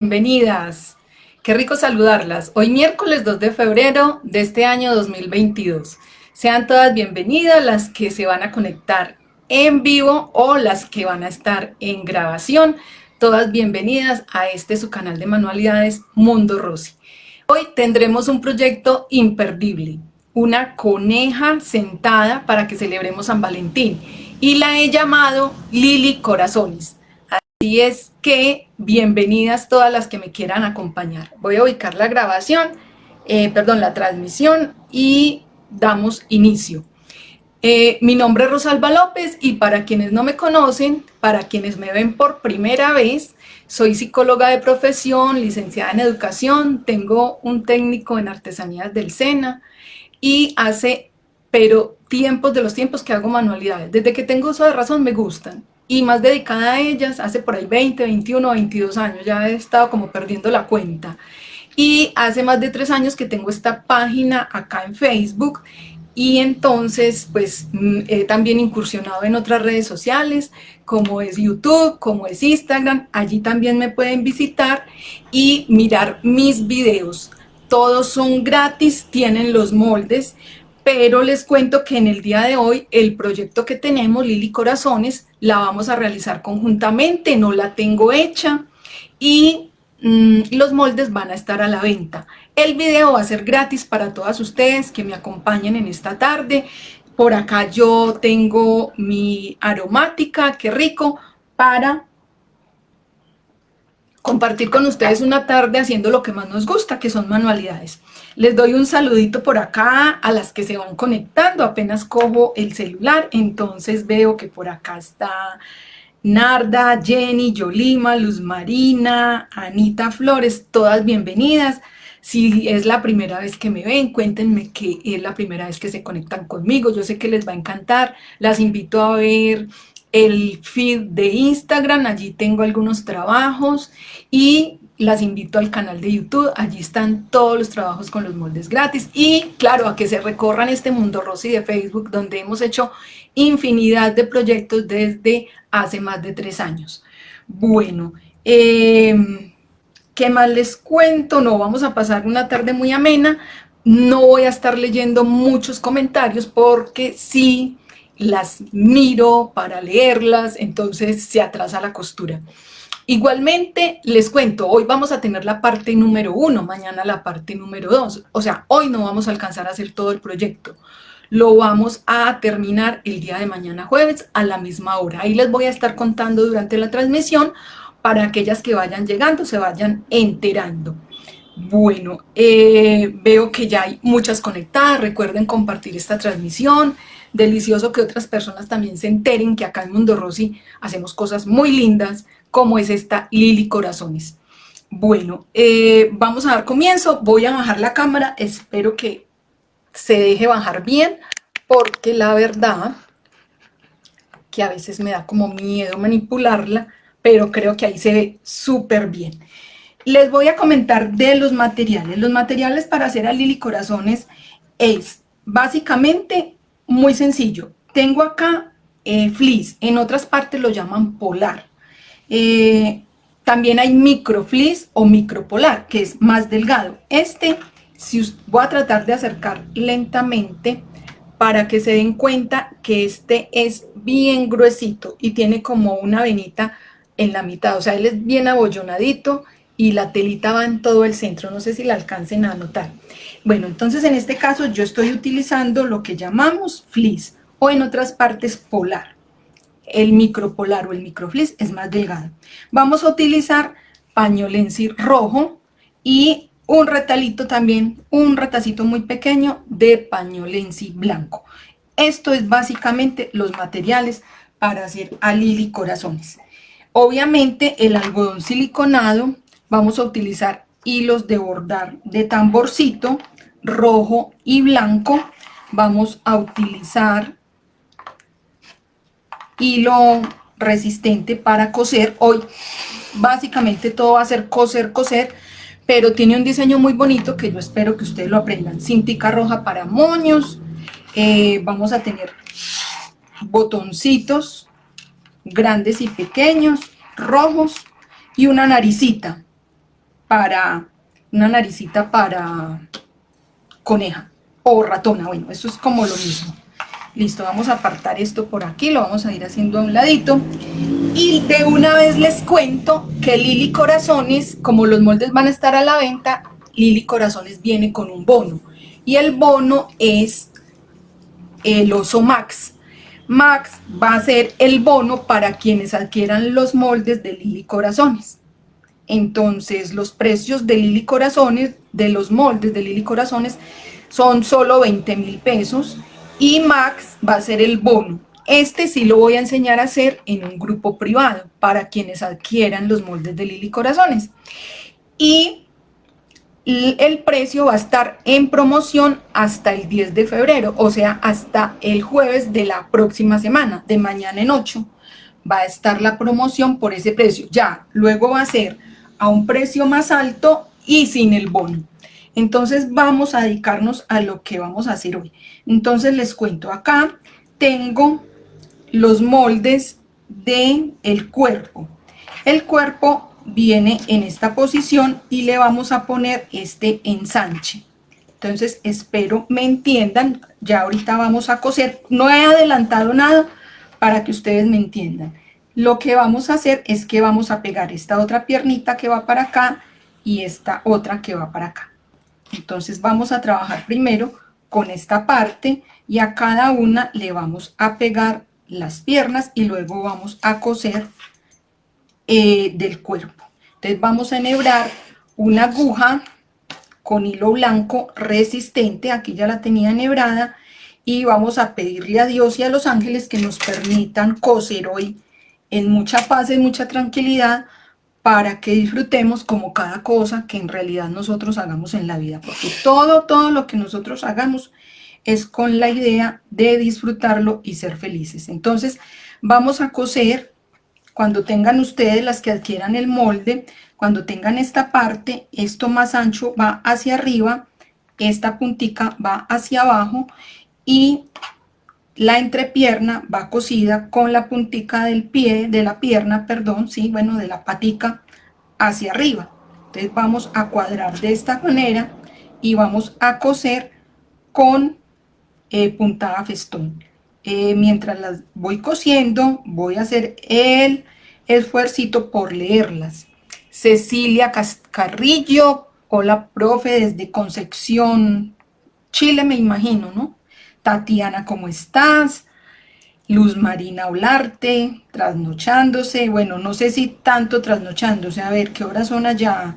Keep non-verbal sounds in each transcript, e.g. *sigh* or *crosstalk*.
Bienvenidas. Qué rico saludarlas. Hoy miércoles 2 de febrero de este año 2022. Sean todas bienvenidas las que se van a conectar en vivo o las que van a estar en grabación. Todas bienvenidas a este su canal de manualidades Mundo Rosy. Hoy tendremos un proyecto imperdible, una coneja sentada para que celebremos San Valentín y la he llamado Lili Corazones. Así es que bienvenidas todas las que me quieran acompañar. Voy a ubicar la grabación, eh, perdón, la transmisión y damos inicio. Eh, mi nombre es Rosalba López y para quienes no me conocen, para quienes me ven por primera vez, soy psicóloga de profesión, licenciada en educación, tengo un técnico en artesanías del SENA y hace, pero tiempos de los tiempos que hago manualidades. Desde que tengo uso de razón me gustan y más dedicada a ellas hace por ahí 20, 21, 22 años, ya he estado como perdiendo la cuenta. Y hace más de tres años que tengo esta página acá en Facebook y entonces pues mm, he también incursionado en otras redes sociales como es YouTube, como es Instagram, allí también me pueden visitar y mirar mis videos. Todos son gratis, tienen los moldes, pero les cuento que en el día de hoy el proyecto que tenemos, Lili Corazones, la vamos a realizar conjuntamente, no la tengo hecha y mm, los moldes van a estar a la venta. El video va a ser gratis para todas ustedes que me acompañen en esta tarde. Por acá yo tengo mi aromática, qué rico, para compartir con ustedes una tarde haciendo lo que más nos gusta, que son manualidades. Les doy un saludito por acá a las que se van conectando, apenas cojo el celular, entonces veo que por acá está Narda, Jenny, Yolima, Luz Marina, Anita Flores, todas bienvenidas. Si es la primera vez que me ven, cuéntenme que es la primera vez que se conectan conmigo. Yo sé que les va a encantar. Las invito a ver el feed de Instagram, allí tengo algunos trabajos y las invito al canal de YouTube, allí están todos los trabajos con los moldes gratis y claro, a que se recorran este mundo rosy de Facebook donde hemos hecho infinidad de proyectos desde hace más de tres años. Bueno, em, ¿qué más les cuento? No, vamos a pasar una tarde muy amena, no voy a estar leyendo muchos comentarios porque sí las miro para leerlas, entonces se atrasa la costura. Igualmente, les cuento, hoy vamos a tener la parte número uno, mañana la parte número dos. O sea, hoy no vamos a alcanzar a hacer todo el proyecto. Lo vamos a terminar el día de mañana jueves a la misma hora. Ahí les voy a estar contando durante la transmisión para aquellas que vayan llegando, se vayan enterando. Bueno, eh, veo que ya hay muchas conectadas, recuerden compartir esta transmisión, delicioso que otras personas también se enteren que acá en Mundo Rosy hacemos cosas muy lindas, como es esta Lili Corazones. Bueno, eh, vamos a dar comienzo, voy a bajar la cámara, espero que se deje bajar bien, porque la verdad que a veces me da como miedo manipularla, pero creo que ahí se ve súper bien. Les voy a comentar de los materiales. Los materiales para hacer a Lili Corazones es básicamente muy sencillo. Tengo acá eh, fleece, en otras partes lo llaman polar. Eh, también hay micro fleece o micropolar, que es más delgado. Este, si voy a tratar de acercar lentamente para que se den cuenta que este es bien gruesito y tiene como una venita en la mitad. O sea, él es bien abollonadito y la telita va en todo el centro. No sé si la alcancen a notar. Bueno, entonces en este caso yo estoy utilizando lo que llamamos fleece o en otras partes polar. El micropolar o el microfleece es más delgado. Vamos a utilizar pañolensi rojo y un retalito también, un retacito muy pequeño de pañolensi blanco. Esto es básicamente los materiales para hacer a Lili corazones. Obviamente el algodón siliconado vamos a utilizar hilos de bordar de tamborcito rojo y blanco vamos a utilizar hilo resistente para coser. Hoy básicamente todo va a ser coser coser pero tiene un diseño muy bonito que yo espero que ustedes lo aprendan. Cintica roja para moños. Eh, vamos a tener botoncitos grandes y pequeños rojos y una naricita para, una naricita para coneja o ratona, bueno, eso es como lo mismo. Listo, vamos a apartar esto por aquí, lo vamos a ir haciendo a un ladito. Y de una vez les cuento que Lili Corazones, como los moldes van a estar a la venta, Lili Corazones viene con un bono. Y el bono es el oso Max. Max va a ser el bono para quienes adquieran los moldes de Lili Corazones. Entonces los precios de Lili Corazones, de los moldes de Lili Corazones, son solo 20 mil pesos y Max va a ser el bono. Este sí lo voy a enseñar a hacer en un grupo privado para quienes adquieran los moldes de Lili Corazones. Y el precio va a estar en promoción hasta el 10 de febrero, o sea, hasta el jueves de la próxima semana, de mañana en 8, va a estar la promoción por ese precio. Ya, luego va a ser a un precio más alto y sin el bono. Entonces vamos a dedicarnos a lo que vamos a hacer hoy. Entonces les cuento, acá tengo los moldes del el cuerpo. El cuerpo viene en esta posición y le vamos a poner este ensanche. Entonces espero me entiendan, ya ahorita vamos a coser, no he adelantado nada para que ustedes me entiendan. Lo que vamos a hacer es que vamos a pegar esta otra piernita que va para acá y esta otra que va para acá. Entonces vamos a trabajar primero con esta parte y a cada una le vamos a pegar las piernas y luego vamos a coser eh, del cuerpo. Entonces vamos a enhebrar una aguja con hilo blanco resistente, aquí ya la tenía enhebrada, y vamos a pedirle a Dios y a los ángeles que nos permitan coser hoy en mucha paz, y mucha tranquilidad, para que disfrutemos como cada cosa que en realidad nosotros hagamos en la vida, porque todo, todo lo que nosotros hagamos es con la idea de disfrutarlo y ser felices. Entonces vamos a coser cuando tengan ustedes las que adquieran el molde, cuando tengan esta parte, esto más ancho va hacia arriba, esta puntica va hacia abajo y la entrepierna va cosida con la puntica del pie, de la pierna, perdón, sí, bueno, de la patica hacia arriba. Entonces vamos a cuadrar de esta manera y vamos a coser con eh, puntada festón. Eh, mientras las voy cosiendo, voy a hacer el esfuercito por leerlas. Cecilia Carrillo, hola profe, desde Concepción, Chile me imagino, ¿no? Tatiana, ¿cómo estás? Luz Marina Olarte, trasnochándose, bueno, no sé si tanto trasnochándose, a ver, ¿qué horas son allá?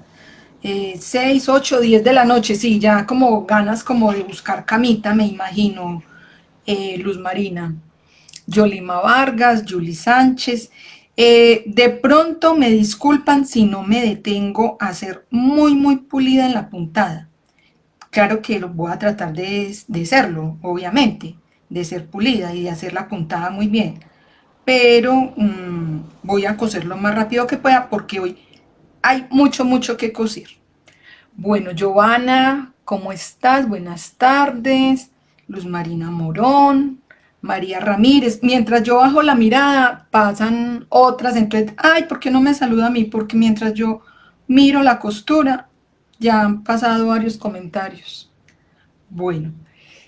6, 8, 10 de la noche, sí, ya como ganas como de buscar camita, me imagino, eh, Luz Marina. Yolima Vargas, Juli Sánchez, eh, de pronto me disculpan si no me detengo a ser muy, muy pulida en la puntada. Claro que voy a tratar de, de serlo, obviamente, de ser pulida y de hacer la puntada muy bien. Pero mm, voy a coser lo más rápido que pueda porque hoy hay mucho, mucho que coser. Bueno, Giovanna, ¿cómo estás? Buenas tardes. Luz Marina Morón, María Ramírez. Mientras yo bajo la mirada, pasan otras. Entonces, ay, ¿por qué no me saluda a mí? Porque mientras yo miro la costura, ya han pasado varios comentarios. Bueno,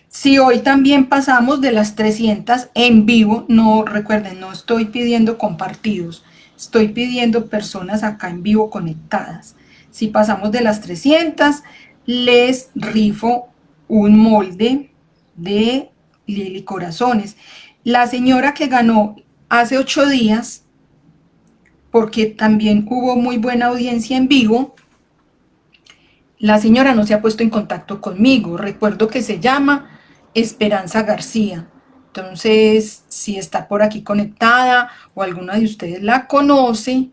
si hoy también pasamos de las 300 en vivo, no recuerden, no estoy pidiendo compartidos, estoy pidiendo personas acá en vivo conectadas. Si pasamos de las 300, les rifo un molde de Lili Corazones. La señora que ganó hace ocho días, porque también hubo muy buena audiencia en vivo, la señora no se ha puesto en contacto conmigo. Recuerdo que se llama Esperanza García. Entonces, si está por aquí conectada o alguna de ustedes la conoce,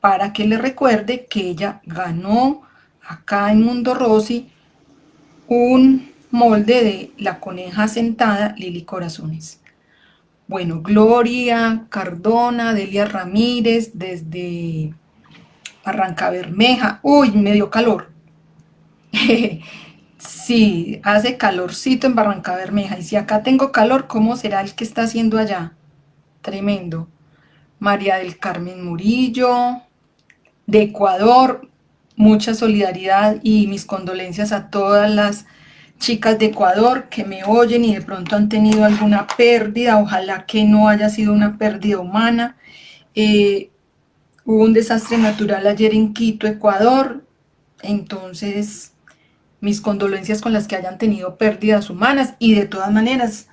para que le recuerde que ella ganó acá en Mundo Rosy un molde de la coneja sentada Lili Corazones. Bueno, Gloria Cardona, Delia Ramírez, desde Barranca Bermeja. Uy, me dio calor. *laughs* sí, hace calorcito en Barranca Bermeja. Y si acá tengo calor, ¿cómo será el que está haciendo allá? Tremendo. María del Carmen Murillo, de Ecuador, mucha solidaridad y mis condolencias a todas las chicas de Ecuador que me oyen y de pronto han tenido alguna pérdida, ojalá que no haya sido una pérdida humana. Eh, hubo un desastre natural ayer en Quito, Ecuador, entonces mis condolencias con las que hayan tenido pérdidas humanas y de todas maneras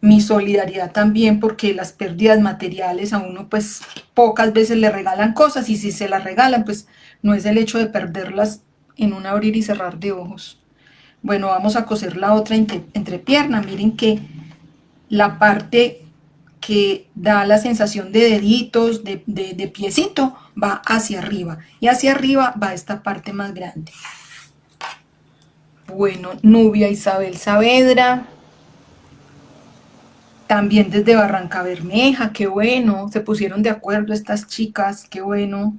mi solidaridad también porque las pérdidas materiales a uno pues pocas veces le regalan cosas y si se las regalan pues no es el hecho de perderlas en un abrir y cerrar de ojos. Bueno, vamos a coser la otra entrepierna, miren que la parte que da la sensación de deditos, de, de piecito, va hacia arriba y hacia arriba va esta parte más grande. Bueno, Nubia Isabel Saavedra, también desde Barranca Bermeja, qué bueno, se pusieron de acuerdo estas chicas, qué bueno.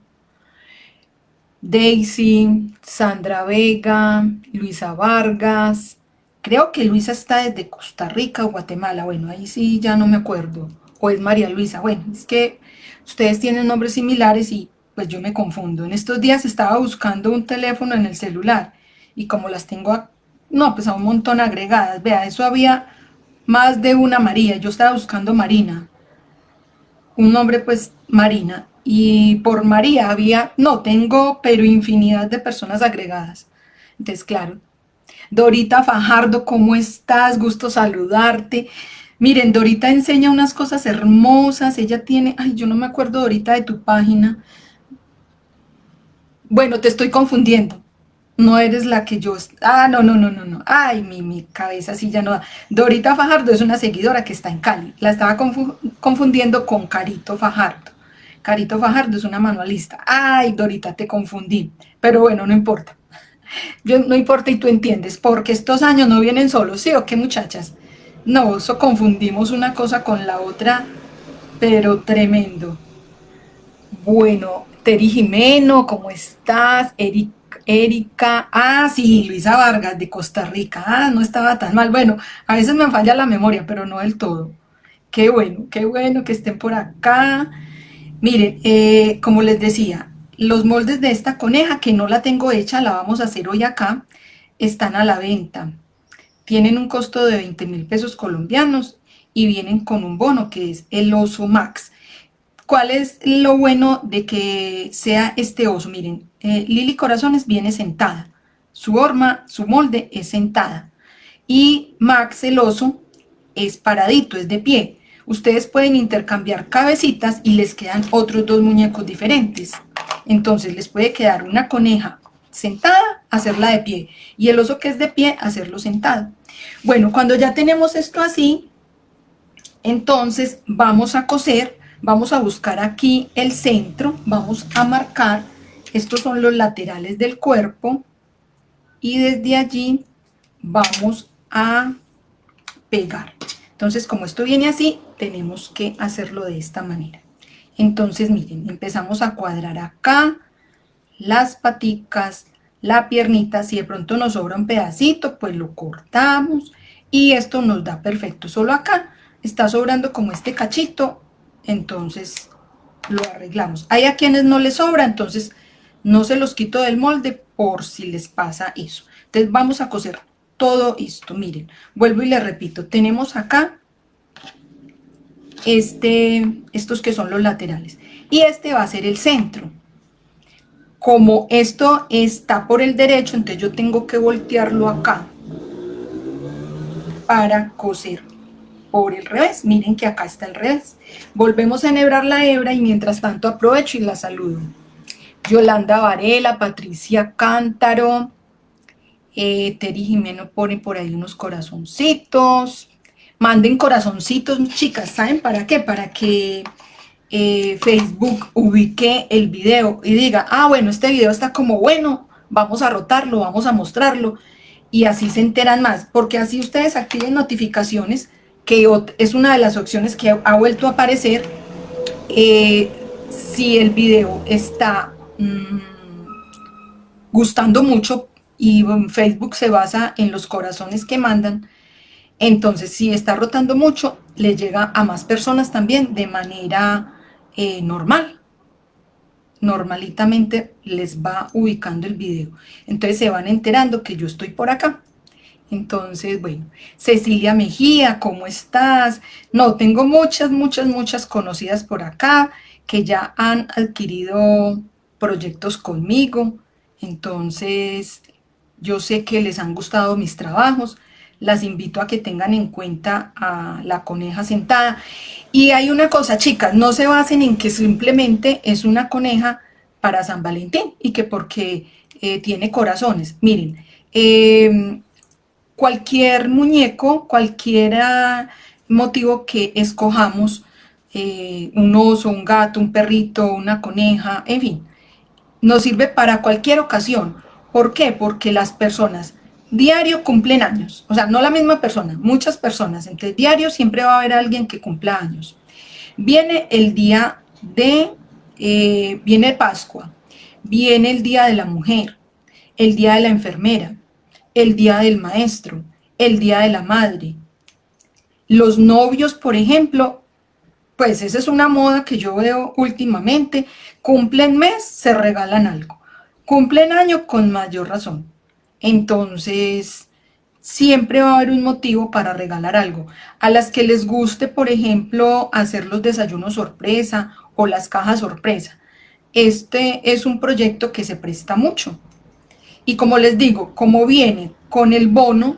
Daisy, Sandra Vega, Luisa Vargas, creo que Luisa está desde Costa Rica o Guatemala, bueno, ahí sí ya no me acuerdo, o es María Luisa, bueno, es que ustedes tienen nombres similares y pues yo me confundo. En estos días estaba buscando un teléfono en el celular y como las tengo, no, pues a un montón agregadas, vea, eso había más de una María, yo estaba buscando Marina, un nombre pues Marina, y por María había, no, tengo pero infinidad de personas agregadas, entonces claro, Dorita Fajardo, ¿cómo estás? Gusto saludarte, miren, Dorita enseña unas cosas hermosas, ella tiene, ay, yo no me acuerdo Dorita de tu página, bueno, te estoy confundiendo, no eres la que yo... Ah, no, no, no, no, no. Ay, mi, mi cabeza sí ya no da. Dorita Fajardo es una seguidora que está en Cali. La estaba confundiendo con Carito Fajardo. Carito Fajardo es una manualista. Ay, Dorita, te confundí. Pero bueno, no importa. Yo, no importa y tú entiendes, porque estos años no vienen solos, ¿sí o qué muchachas? No, eso confundimos una cosa con la otra, pero tremendo. Bueno, Teri Jimeno, ¿cómo estás? Erika, ah, sí, Luisa Vargas de Costa Rica, ah, no estaba tan mal. Bueno, a veces me falla la memoria, pero no del todo. Qué bueno, qué bueno que estén por acá. Miren, eh, como les decía, los moldes de esta coneja, que no la tengo hecha, la vamos a hacer hoy acá, están a la venta. Tienen un costo de 20 mil pesos colombianos y vienen con un bono que es el oso max. ¿Cuál es lo bueno de que sea este oso? Miren, eh, Lili Corazones viene sentada. Su horma, su molde es sentada. Y Max el oso es paradito, es de pie. Ustedes pueden intercambiar cabecitas y les quedan otros dos muñecos diferentes. Entonces les puede quedar una coneja sentada, hacerla de pie. Y el oso que es de pie, hacerlo sentado. Bueno, cuando ya tenemos esto así, entonces vamos a coser Vamos a buscar aquí el centro, vamos a marcar, estos son los laterales del cuerpo, y desde allí vamos a pegar. Entonces, como esto viene así, tenemos que hacerlo de esta manera. Entonces, miren, empezamos a cuadrar acá las paticas, la piernita, si de pronto nos sobra un pedacito, pues lo cortamos y esto nos da perfecto. Solo acá está sobrando como este cachito, entonces lo arreglamos. Hay a quienes no les sobra, entonces no se los quito del molde por si les pasa eso. Entonces vamos a coser todo esto, miren, vuelvo y les repito, tenemos acá este, estos que son los laterales, y este va a ser el centro. Como esto está por el derecho, entonces yo tengo que voltearlo acá para coser por el revés. Miren que acá está el revés. Volvemos a enhebrar la hebra y mientras tanto aprovecho y la saludo. Yolanda Varela, Patricia Cántaro, eh, Teri Jimeno pone por ahí unos corazoncitos. Manden corazoncitos, chicas, ¿saben para qué? Para que eh, Facebook ubique el video y diga, ah, bueno, este video está como bueno, vamos a rotarlo, vamos a mostrarlo, y así se enteran más, porque así ustedes activen notificaciones, que es una de las opciones que ha vuelto a aparecer eh, si el video está mm, gustando mucho y Facebook se basa en los corazones que mandan, entonces si está rotando mucho, le llega a más personas también de manera eh, normal. normalitamente les va ubicando el video. Entonces se van enterando que yo estoy por acá. Entonces, bueno, Cecilia Mejía, ¿cómo estás? No, tengo muchas, muchas, muchas conocidas por acá que ya han adquirido proyectos conmigo. Entonces, yo sé que les han gustado mis trabajos. Las invito a que tengan en cuenta a la coneja sentada. Y hay una cosa, chicas, no se basen en que simplemente es una coneja para San Valentín y que porque eh, tiene corazones. Miren, eh, cualquier muñeco, cualquier motivo que escojamos, eh, un oso, un gato, un perrito, una coneja, en fin, nos sirve para cualquier ocasión. ¿Por qué? Porque las personas diario cumplen años, o sea, no la misma persona, muchas personas, entre diario siempre va a haber alguien que cumpla años. Viene el día de, eh, viene Pascua, viene el día de la mujer, el día de la enfermera, el día del maestro, el día de la madre. Los novios, por ejemplo, pues esa es una moda que yo veo últimamente, cumplen mes, se regalan algo, cumplen año con mayor razón. Entonces, siempre va a haber un motivo para regalar algo. A las que les guste, por ejemplo, hacer los desayunos sorpresa o las cajas sorpresa, este es un proyecto que se presta mucho. Y como les digo, como viene con el bono,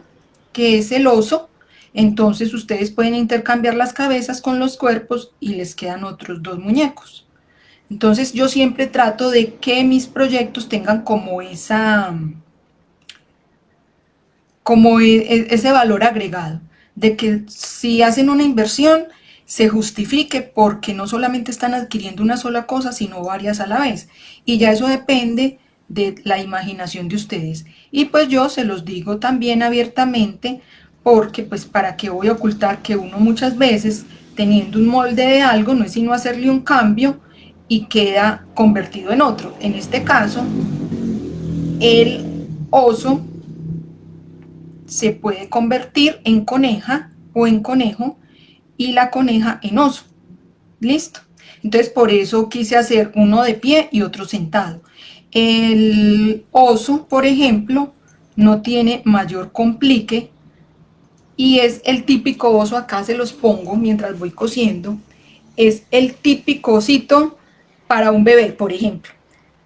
que es el oso, entonces ustedes pueden intercambiar las cabezas con los cuerpos y les quedan otros dos muñecos. Entonces yo siempre trato de que mis proyectos tengan como esa como e, e, ese valor agregado, de que si hacen una inversión se justifique porque no solamente están adquiriendo una sola cosa, sino varias a la vez. Y ya eso depende de la imaginación de ustedes. Y pues yo se los digo también abiertamente, porque pues para qué voy a ocultar que uno muchas veces teniendo un molde de algo no es sino hacerle un cambio y queda convertido en otro. En este caso, el oso se puede convertir en coneja o en conejo y la coneja en oso. ¿Listo? Entonces por eso quise hacer uno de pie y otro sentado. El oso, por ejemplo, no tiene mayor complique y es el típico oso, acá se los pongo mientras voy cosiendo, es el típico osito para un bebé, por ejemplo.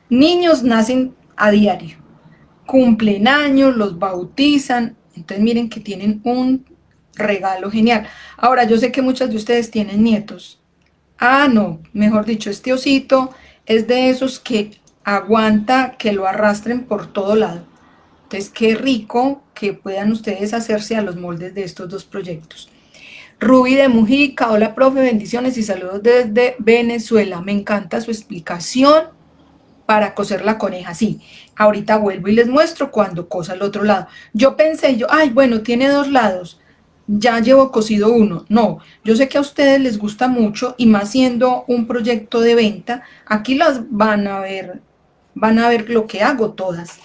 Niños nacen a diario, cumplen años, los bautizan, entonces miren que tienen un regalo genial. Ahora, yo sé que muchas de ustedes tienen nietos. Ah, no, mejor dicho, este osito es de esos que aguanta que lo arrastren por todo lado. Entonces, qué rico que puedan ustedes hacerse a los moldes de estos dos proyectos. Ruby de Mujica, hola profe, bendiciones y saludos desde Venezuela. Me encanta su explicación para coser la coneja. Sí, ahorita vuelvo y les muestro cuando cosa el otro lado. Yo pensé, yo, ay, bueno, tiene dos lados, ya llevo cosido uno. No, yo sé que a ustedes les gusta mucho y más siendo un proyecto de venta, aquí las van a ver van a ver lo que hago todas,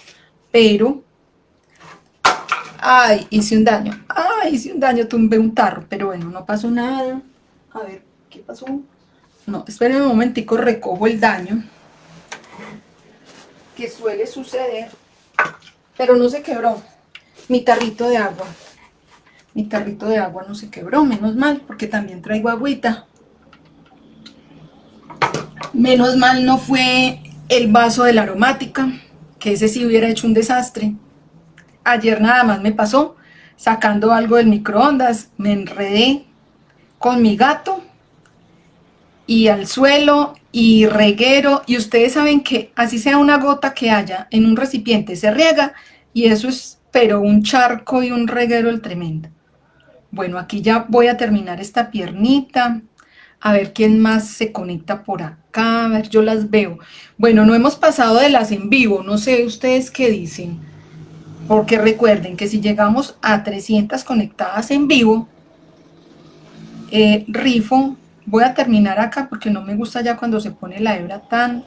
pero, ay, hice un daño, ay, hice un daño, tumbé un tarro, pero bueno, no pasó nada, a ver, ¿qué pasó? No, esperen un momentico, recojo el daño, que suele suceder, pero no se quebró, mi tarrito de agua, mi tarrito de agua no se quebró, menos mal, porque también traigo agüita, menos mal no fue el vaso de la aromática, que ese sí hubiera hecho un desastre. Ayer nada más me pasó, sacando algo del microondas, me enredé con mi gato y al suelo y reguero y ustedes saben que así sea una gota que haya en un recipiente se riega y eso es pero un charco y un reguero el tremendo. Bueno, aquí ya voy a terminar esta piernita, a ver quién más se conecta por acá, a ver, yo las veo. Bueno, no hemos pasado de las en vivo, no sé ustedes qué dicen, porque recuerden que si llegamos a 300 conectadas en vivo, eh, rifo, voy a terminar acá porque no me gusta ya cuando se pone la hebra tan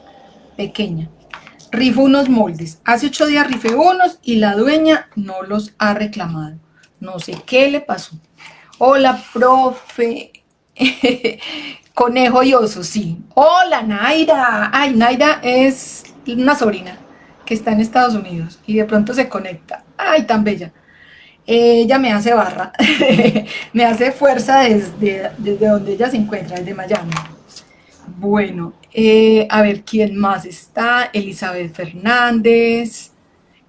pequeña. Rifo unos moldes, hace ocho días rifé unos y la dueña no los ha reclamado, no sé qué le pasó. Hola, profe, *laughs* Conejo y oso, sí. Hola, Naira. Ay, Naira es una sobrina que está en Estados Unidos y de pronto se conecta. Ay, tan bella. Ella me hace barra, *laughs* me hace fuerza desde, desde donde ella se encuentra, desde Miami. Bueno, eh, a ver quién más está. Elizabeth Fernández,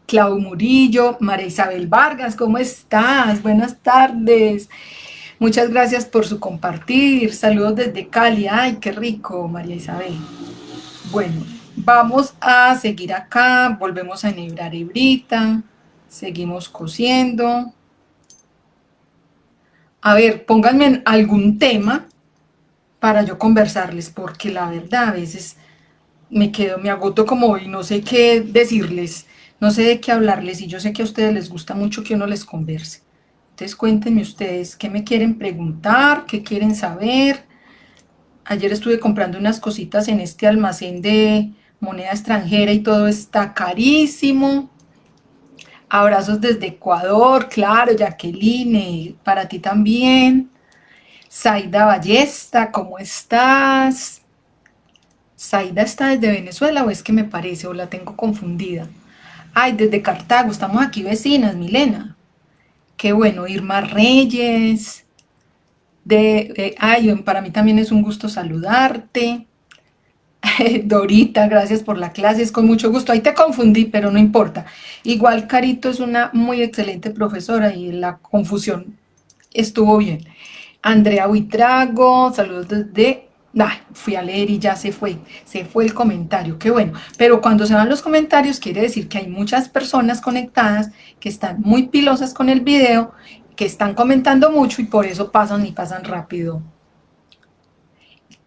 Clau Murillo, María Isabel Vargas, ¿cómo estás? Buenas tardes. Muchas gracias por su compartir. Saludos desde Cali. Ay, qué rico, María Isabel. Bueno, vamos a seguir acá. Volvemos a enhebrar hebrita. Seguimos cosiendo. A ver, pónganme algún tema para yo conversarles, porque la verdad a veces me quedo, me agoto como y no sé qué decirles, no sé de qué hablarles, y yo sé que a ustedes les gusta mucho que uno les converse. Entonces cuéntenme ustedes qué me quieren preguntar, qué quieren saber. Ayer estuve comprando unas cositas en este almacén de moneda extranjera y todo está carísimo. Abrazos desde Ecuador, claro, Jacqueline, para ti también. Saida Ballesta, ¿cómo estás? ¿Saida está desde Venezuela o es que me parece o la tengo confundida? Ay, desde Cartago, estamos aquí vecinas, Milena. Qué bueno, Irma Reyes. De, ay, para mí también es un gusto saludarte. *laughs* Dorita, gracias por la clase, es con mucho gusto. Ahí te confundí, pero no importa. Igual Carito es una muy excelente profesora y la confusión estuvo bien. Andrea Buitrago, saludos desde... fui a leer y ya se fue, se fue el comentario, qué bueno. Pero cuando se van los comentarios quiere decir que hay muchas personas conectadas que están muy pilosas con el video, que están comentando mucho y por eso pasan y pasan rápido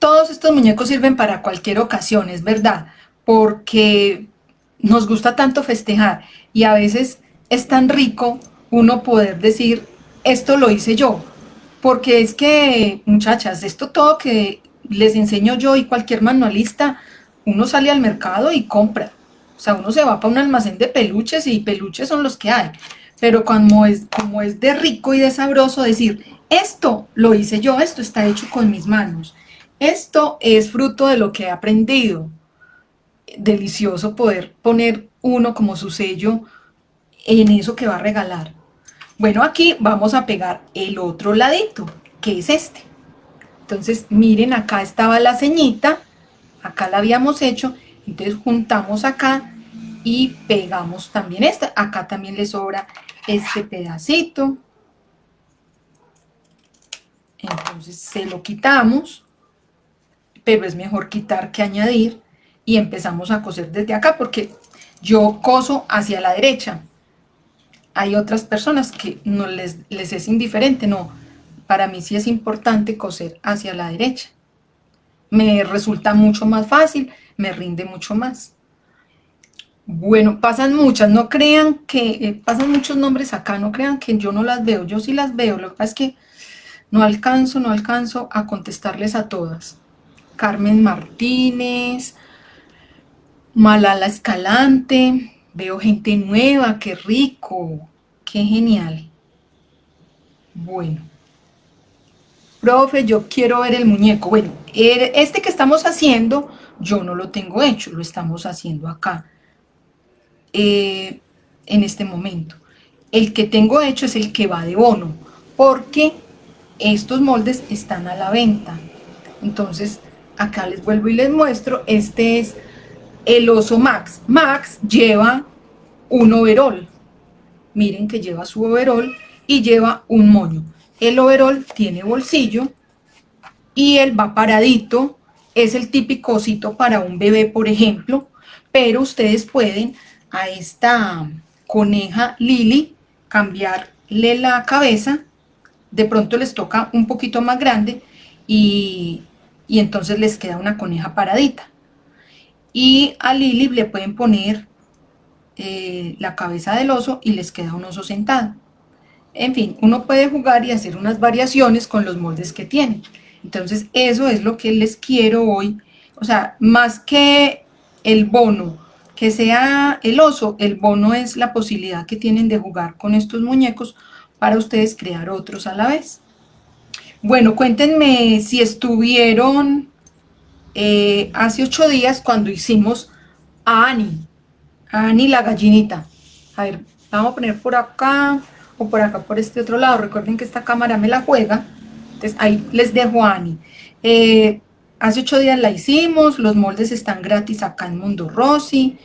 todos estos muñecos sirven para cualquier ocasión, es verdad, porque nos gusta tanto festejar y a veces es tan rico uno poder decir, esto lo hice yo, porque es que, muchachas, esto todo que les enseño yo y cualquier manualista, uno sale al mercado y compra, o sea, uno se va para un almacén de peluches y peluches son los que hay, pero como es, como es de rico y de sabroso decir, esto lo hice yo, esto está hecho con mis manos, esto es fruto de lo que he aprendido. Delicioso poder poner uno como su sello en eso que va a regalar. Bueno, aquí vamos a pegar el otro ladito, que es este. Entonces, miren, acá estaba la ceñita, acá la habíamos hecho, entonces juntamos acá y pegamos también esta. Acá también le sobra este pedacito. Entonces se lo quitamos pero es mejor quitar que añadir y empezamos a coser desde acá porque yo coso hacia la derecha. Hay otras personas que no les, les es indiferente, no, para mí sí es importante coser hacia la derecha. Me resulta mucho más fácil, me rinde mucho más. Bueno, pasan muchas, no crean que, eh, pasan muchos nombres acá, no crean que yo no las veo, yo sí las veo, lo que pasa es que no alcanzo, no alcanzo a contestarles a todas. Carmen Martínez, Malala Escalante, veo gente nueva, qué rico, qué genial. Bueno, profe, yo quiero ver el muñeco. Bueno, este que estamos haciendo, yo no lo tengo hecho, lo estamos haciendo acá, eh, en este momento. El que tengo hecho es el que va de bono, porque estos moldes están a la venta. Entonces, acá les vuelvo y les muestro, este es el oso Max. Max lleva un overol, miren que lleva su overol y lleva un moño. El overol tiene bolsillo y él va paradito, es el típico osito para un bebé, por ejemplo, pero ustedes pueden a esta coneja Lily cambiarle la cabeza, de pronto les toca un poquito más grande y y entonces les queda una coneja paradita. Y a Lili le pueden poner eh, la cabeza del oso y les queda un oso sentado. En fin, uno puede jugar y hacer unas variaciones con los moldes que tiene. Entonces eso es lo que les quiero hoy. O sea, más que el bono, que sea el oso, el bono es la posibilidad que tienen de jugar con estos muñecos para ustedes crear otros a la vez. Bueno, cuéntenme si estuvieron eh, hace ocho días cuando hicimos a Ani, a Ani la gallinita. A ver, vamos a poner por acá o por acá, por este otro lado. Recuerden que esta cámara me la juega. Entonces ahí les dejo a Ani. Eh, hace ocho días la hicimos, los moldes están gratis acá en Mundo Rossi.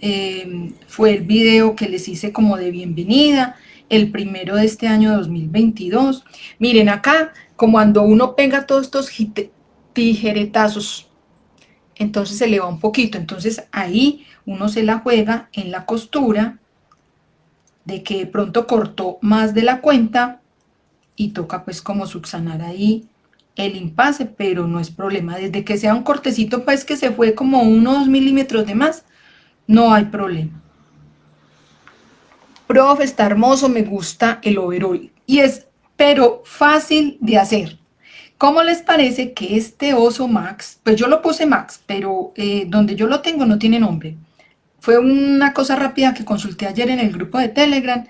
Eh, fue el video que les hice como de bienvenida, el primero de este año 2022. Miren acá, como cuando uno pega todos estos tijeretazos, entonces se le va un poquito. Entonces ahí uno se la juega en la costura de que de pronto cortó más de la cuenta y toca pues como subsanar ahí el impasse, pero no es problema. Desde que sea un cortecito pues que se fue como unos milímetros de más, no hay problema. Prof, está hermoso, me gusta el overall. Y es, pero fácil de hacer. ¿Cómo les parece que este oso Max, pues yo lo puse Max, pero eh, donde yo lo tengo no tiene nombre. Fue una cosa rápida que consulté ayer en el grupo de Telegram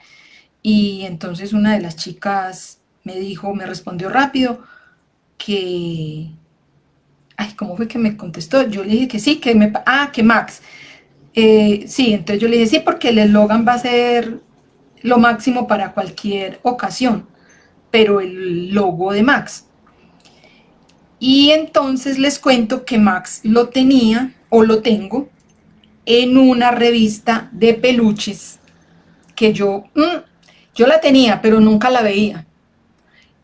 y entonces una de las chicas me dijo, me respondió rápido que... Ay, ¿cómo fue que me contestó? Yo le dije que sí, que me... Ah, que Max. Eh, sí, entonces yo le dije sí porque el eslogan va a ser lo máximo para cualquier ocasión, pero el logo de Max. Y entonces les cuento que Max lo tenía, o lo tengo, en una revista de peluches que yo, mm, yo la tenía, pero nunca la veía.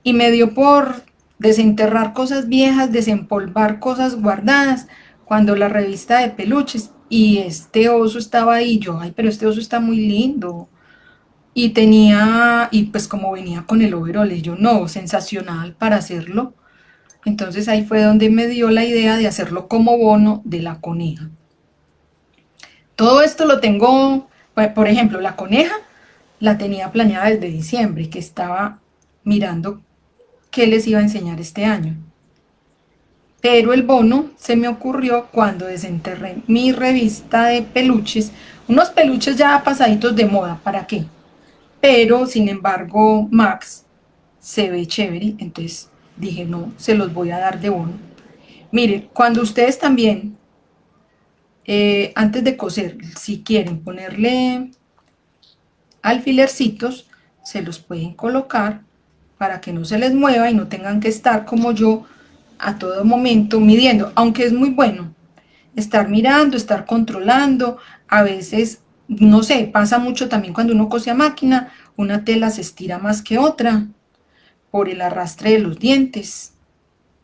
Y me dio por desenterrar cosas viejas, desempolvar cosas guardadas, cuando la revista de peluches, y este oso estaba ahí, yo, ay, pero este oso está muy lindo, y tenía, y pues como venía con el overol, yo, no, sensacional para hacerlo, entonces ahí fue donde me dio la idea de hacerlo como bono de la coneja. Todo esto lo tengo, por ejemplo, la coneja la tenía planeada desde diciembre, que estaba mirando qué les iba a enseñar este año. Pero el bono se me ocurrió cuando desenterré mi revista de peluches, unos peluches ya pasaditos de moda, ¿para qué? Pero, sin embargo, Max se ve chévere, entonces dije, no, se los voy a dar de bono. Mire, cuando ustedes también, eh, antes de coser, si quieren ponerle alfilercitos, se los pueden colocar para que no se les mueva y no tengan que estar como yo a todo momento midiendo, aunque es muy bueno estar mirando, estar controlando, a veces, no sé, pasa mucho también cuando uno cose a máquina, una tela se estira más que otra, por el arrastre de los dientes.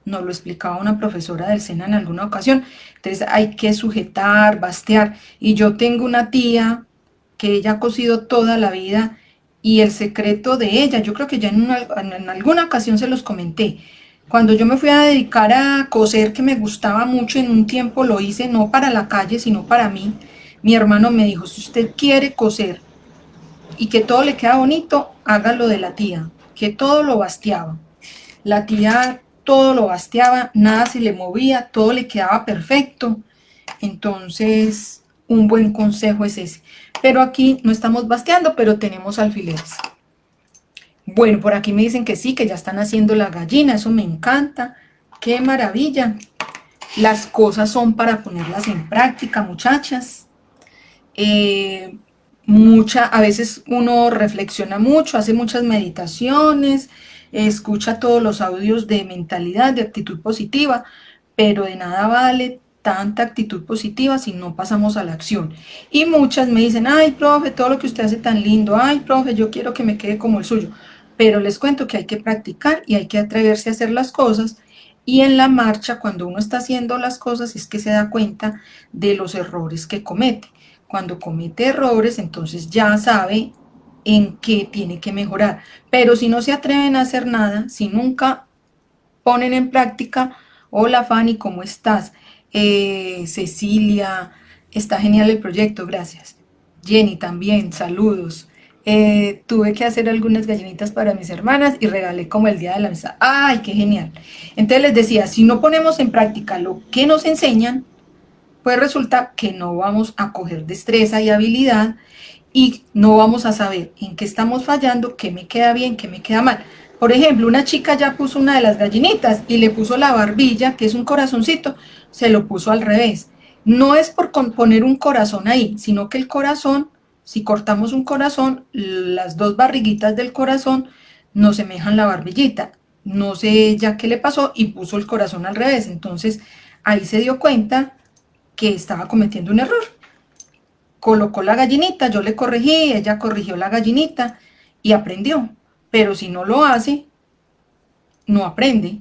Nos lo explicaba una profesora del SENA en alguna ocasión. Entonces hay que sujetar, bastear. Y yo tengo una tía que ella ha cosido toda la vida y el secreto de ella, yo creo que ya en, en alguna ocasión se los comenté, cuando yo me fui a dedicar a coser, que me gustaba mucho, en un tiempo lo hice no para la calle, sino para mí, mi hermano me dijo, si usted quiere coser y que todo le queda bonito, hágalo de la tía que todo lo basteaba. La tía todo lo basteaba, nada se le movía, todo le quedaba perfecto. Entonces, un buen consejo es ese. Pero aquí no estamos basteando, pero tenemos alfileres. Bueno, por aquí me dicen que sí, que ya están haciendo la gallina, eso me encanta. ¡Qué maravilla! Las cosas son para ponerlas en práctica, muchachas. Eh, mucha, a veces uno reflexiona mucho, hace muchas meditaciones, escucha todos los audios de mentalidad, de actitud positiva, pero de nada vale tanta actitud positiva si no pasamos a la acción. Y muchas me dicen, ay, profe, todo lo que usted hace tan lindo, ay, profe, yo quiero que me quede como el suyo. Pero les cuento que hay que practicar y hay que atreverse a hacer las cosas y en la marcha, cuando uno está haciendo las cosas, es que se da cuenta de los errores que comete cuando comete errores, entonces ya sabe en qué tiene que mejorar. Pero si no se atreven a hacer nada, si nunca ponen en práctica, hola Fanny, ¿cómo estás? Eh, Cecilia, está genial el proyecto, gracias. Jenny también, saludos. Eh, tuve que hacer algunas gallinitas para mis hermanas y regalé como el día de la mesa. ¡Ay, qué genial! Entonces les decía, si no ponemos en práctica lo que nos enseñan, pues resulta que no vamos a coger destreza y habilidad y no vamos a saber en qué estamos fallando, qué me queda bien, qué me queda mal. Por ejemplo, una chica ya puso una de las gallinitas y le puso la barbilla, que es un corazoncito, se lo puso al revés. No es por poner un corazón ahí, sino que el corazón, si cortamos un corazón, las dos barriguitas del corazón no semejan la barbillita. No sé ya qué le pasó y puso el corazón al revés. Entonces ahí se dio cuenta que estaba cometiendo un error. Colocó la gallinita, yo le corregí, ella corrigió la gallinita y aprendió pero si no lo hace, no aprende.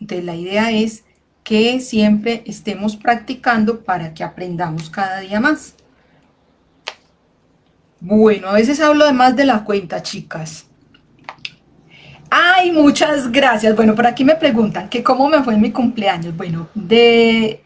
Entonces la idea es que siempre estemos practicando para que aprendamos cada día más. Bueno, a veces hablo de más de la cuenta, chicas. Ay, muchas gracias. Bueno, por aquí me preguntan que cómo me fue en mi cumpleaños. Bueno, de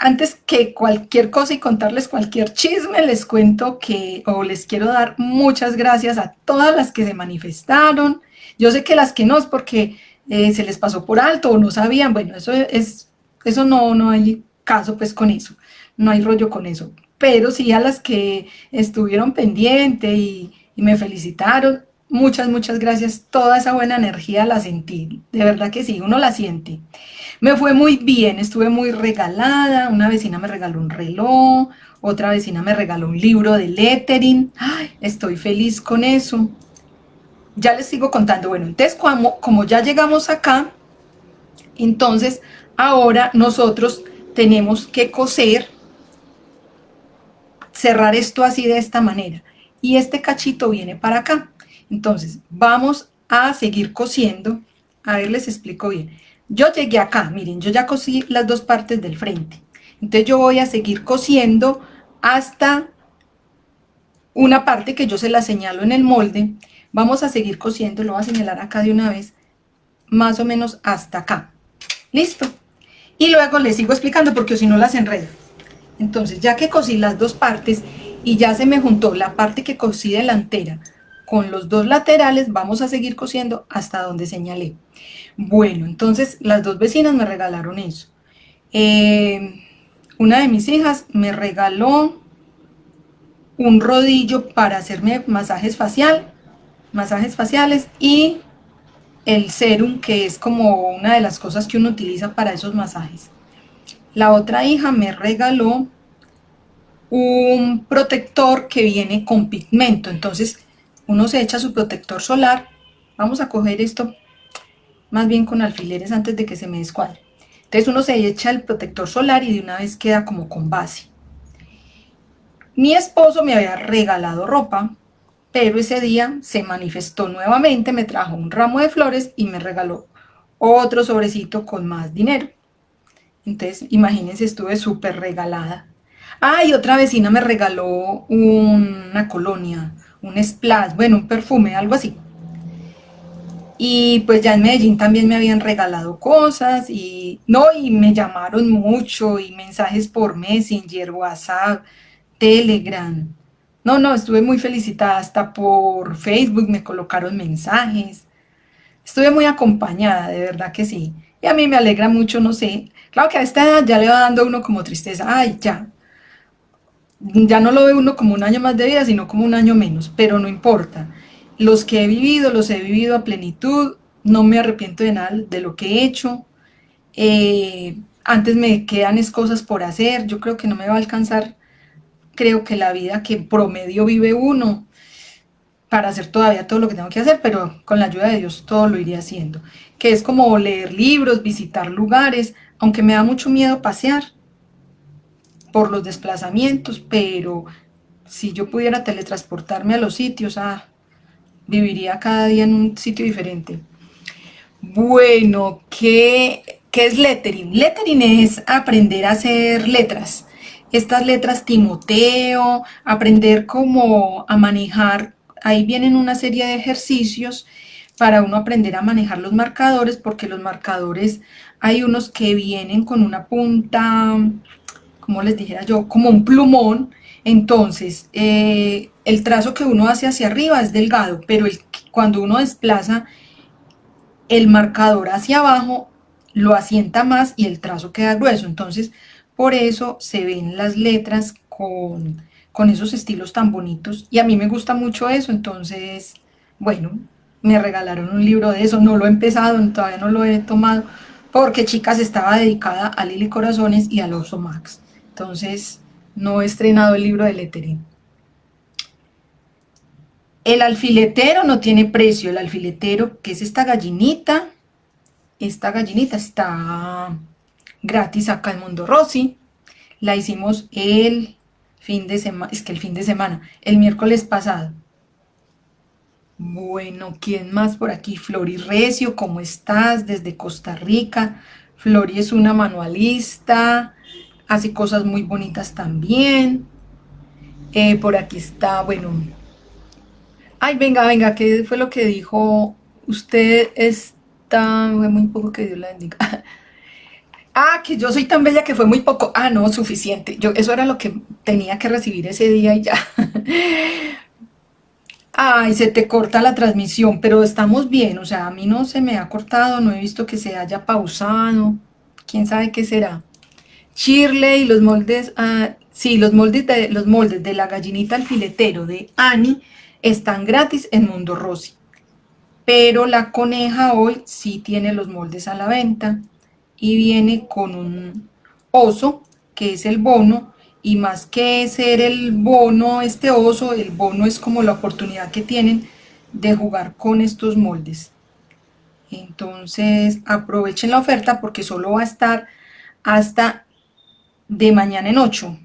antes que cualquier cosa y contarles cualquier chisme, les cuento que, o les quiero dar muchas gracias a todas las que se manifestaron. Yo sé que las que no es porque eh, se les pasó por alto o no sabían, bueno, eso es, eso no, no hay caso pues con eso, no hay rollo con eso. Pero sí a las que estuvieron pendientes y, y me felicitaron, muchas, muchas gracias. Toda esa buena energía la sentí, de verdad que sí, uno la siente. Me fue muy bien, estuve muy regalada, una vecina me regaló un reloj, otra vecina me regaló un libro de lettering, estoy feliz con eso. Ya les sigo contando, bueno, entonces como, como ya llegamos acá, entonces ahora nosotros tenemos que coser, cerrar esto así de esta manera, y este cachito viene para acá. Entonces vamos a seguir cosiendo, a ver les explico bien. Yo llegué acá, miren, yo ya cosí las dos partes del frente. Entonces yo voy a seguir cosiendo hasta una parte que yo se la señalo en el molde. Vamos a seguir cosiendo, lo voy a señalar acá de una vez, más o menos hasta acá. ¿Listo? Y luego les sigo explicando porque si no las enredo. Entonces, ya que cosí las dos partes y ya se me juntó la parte que cosí delantera con los dos laterales, vamos a seguir cosiendo hasta donde señalé. Bueno, entonces las dos vecinas me regalaron eso. Eh, una de mis hijas me regaló un rodillo para hacerme masajes facial, masajes faciales y el serum que es como una de las cosas que uno utiliza para esos masajes. La otra hija me regaló un protector que viene con pigmento, entonces uno se echa su protector solar, vamos a coger esto más bien con alfileres antes de que se me descuadre. Entonces uno se echa el protector solar y de una vez queda como con base. Mi esposo me había regalado ropa, pero ese día se manifestó nuevamente, me trajo un ramo de flores y me regaló otro sobrecito con más dinero. Entonces, imagínense, estuve súper regalada. Ah, y otra vecina me regaló una colonia, un splash, bueno, un perfume, algo así. Y pues ya en Medellín también me habían regalado cosas y no, y me llamaron mucho y mensajes por Messenger, WhatsApp, Telegram. No, no, estuve muy felicitada, hasta por Facebook me colocaron mensajes. Estuve muy acompañada, de verdad que sí. Y a mí me alegra mucho, no sé. Claro que a esta edad ya le va dando uno como tristeza. Ay, ya. Ya no lo ve uno como un año más de vida, sino como un año menos. Pero no importa los que he vivido, los he vivido a plenitud, no me arrepiento de nada de lo que he hecho. Eh, antes me quedan es cosas por hacer, yo creo que no me va a alcanzar, creo que la vida que promedio vive uno, para hacer todavía todo lo que tengo que hacer, pero con la ayuda de Dios todo lo iré haciendo. Que es como leer libros, visitar lugares, aunque me da mucho miedo pasear por los desplazamientos, pero si yo pudiera teletransportarme a los sitios, ah, viviría cada día en un sitio diferente. Bueno, ¿qué, ¿qué, es lettering? Lettering es aprender a hacer letras. Estas letras Timoteo, aprender cómo a manejar, ahí vienen una serie de ejercicios para uno aprender a manejar los marcadores, porque los marcadores hay unos que vienen con una punta, como les dijera yo, como un plumón, entonces, eh, el trazo que uno hace hacia arriba es delgado, pero cuando uno desplaza el marcador hacia abajo, lo asienta más y el trazo queda grueso. Entonces, por eso se ven las letras con, esos estilos tan bonitos. Y a mí me gusta mucho eso, entonces, bueno, me regalaron un libro de eso, no lo he empezado, todavía no lo he tomado, porque chicas estaba dedicada a Lili Corazones y al Oso Max. Entonces, no he estrenado el libro de lettering. El alfiletero no tiene precio, el alfiletero, que es esta gallinita, esta gallinita está gratis acá en Mundo Rossi, la hicimos el fin de semana, es que el fin de semana, el miércoles pasado. Bueno, ¿quién más por aquí? Flori Recio, ¿cómo estás? Desde Costa Rica. Flori es una manualista, hace cosas muy bonitas también. Eh, por aquí está, bueno. Ay, venga, venga, ¿qué fue lo que dijo? Usted está, muy poco que Dios la bendiga. *laughs* Ah, que yo soy tan bella que fue muy poco. Ah, no, suficiente. Yo, eso era lo que tenía que recibir ese día y ya. *laughs* Ay, se te corta la transmisión, pero estamos bien, o sea, a mí no se me ha cortado, no he visto que se haya pausado, quién sabe qué será. Shirley, los moldes, ah, sí, los moldes, de, los moldes de la gallinita alfiletero de Annie están gratis en Mundo Rossi, pero la coneja hoy sí tiene los moldes a la venta y viene con un oso, que es el bono, y más que ser el bono, este oso, el bono es como la oportunidad que tienen de jugar con estos moldes. Entonces aprovechen la oferta porque solo va a estar hasta de mañana en 8.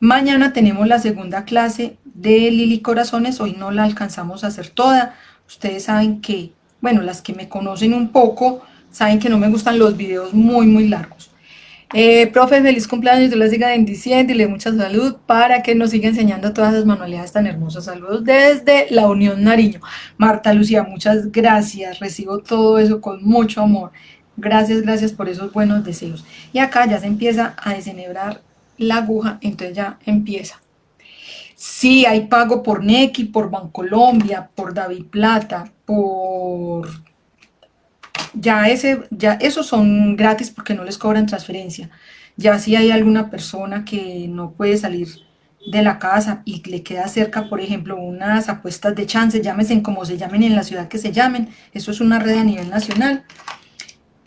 Mañana tenemos la segunda clase de Lili Corazones, hoy no la alcanzamos a hacer toda. Ustedes saben que, bueno, las que me conocen un poco, saben que no me gustan los videos muy, muy largos. Eh, profe, feliz cumpleaños, Dios les siga bendiciendo y le mucha salud para que nos siga enseñando todas esas manualidades tan hermosas. Saludos desde la Unión Nariño. Marta Lucía, muchas gracias, recibo todo eso con mucho amor. Gracias, gracias por esos buenos deseos. Y acá ya se empieza a desenhebrar la aguja, entonces ya empieza. Sí, hay pago por Nequi, por Bancolombia, por David Plata, por ya, ese, ya esos son gratis porque no les cobran transferencia. Ya si hay alguna persona que no puede salir de la casa y le queda cerca, por ejemplo, unas apuestas de chance, llámese como se llamen en la ciudad que se llamen, eso es una red a nivel nacional,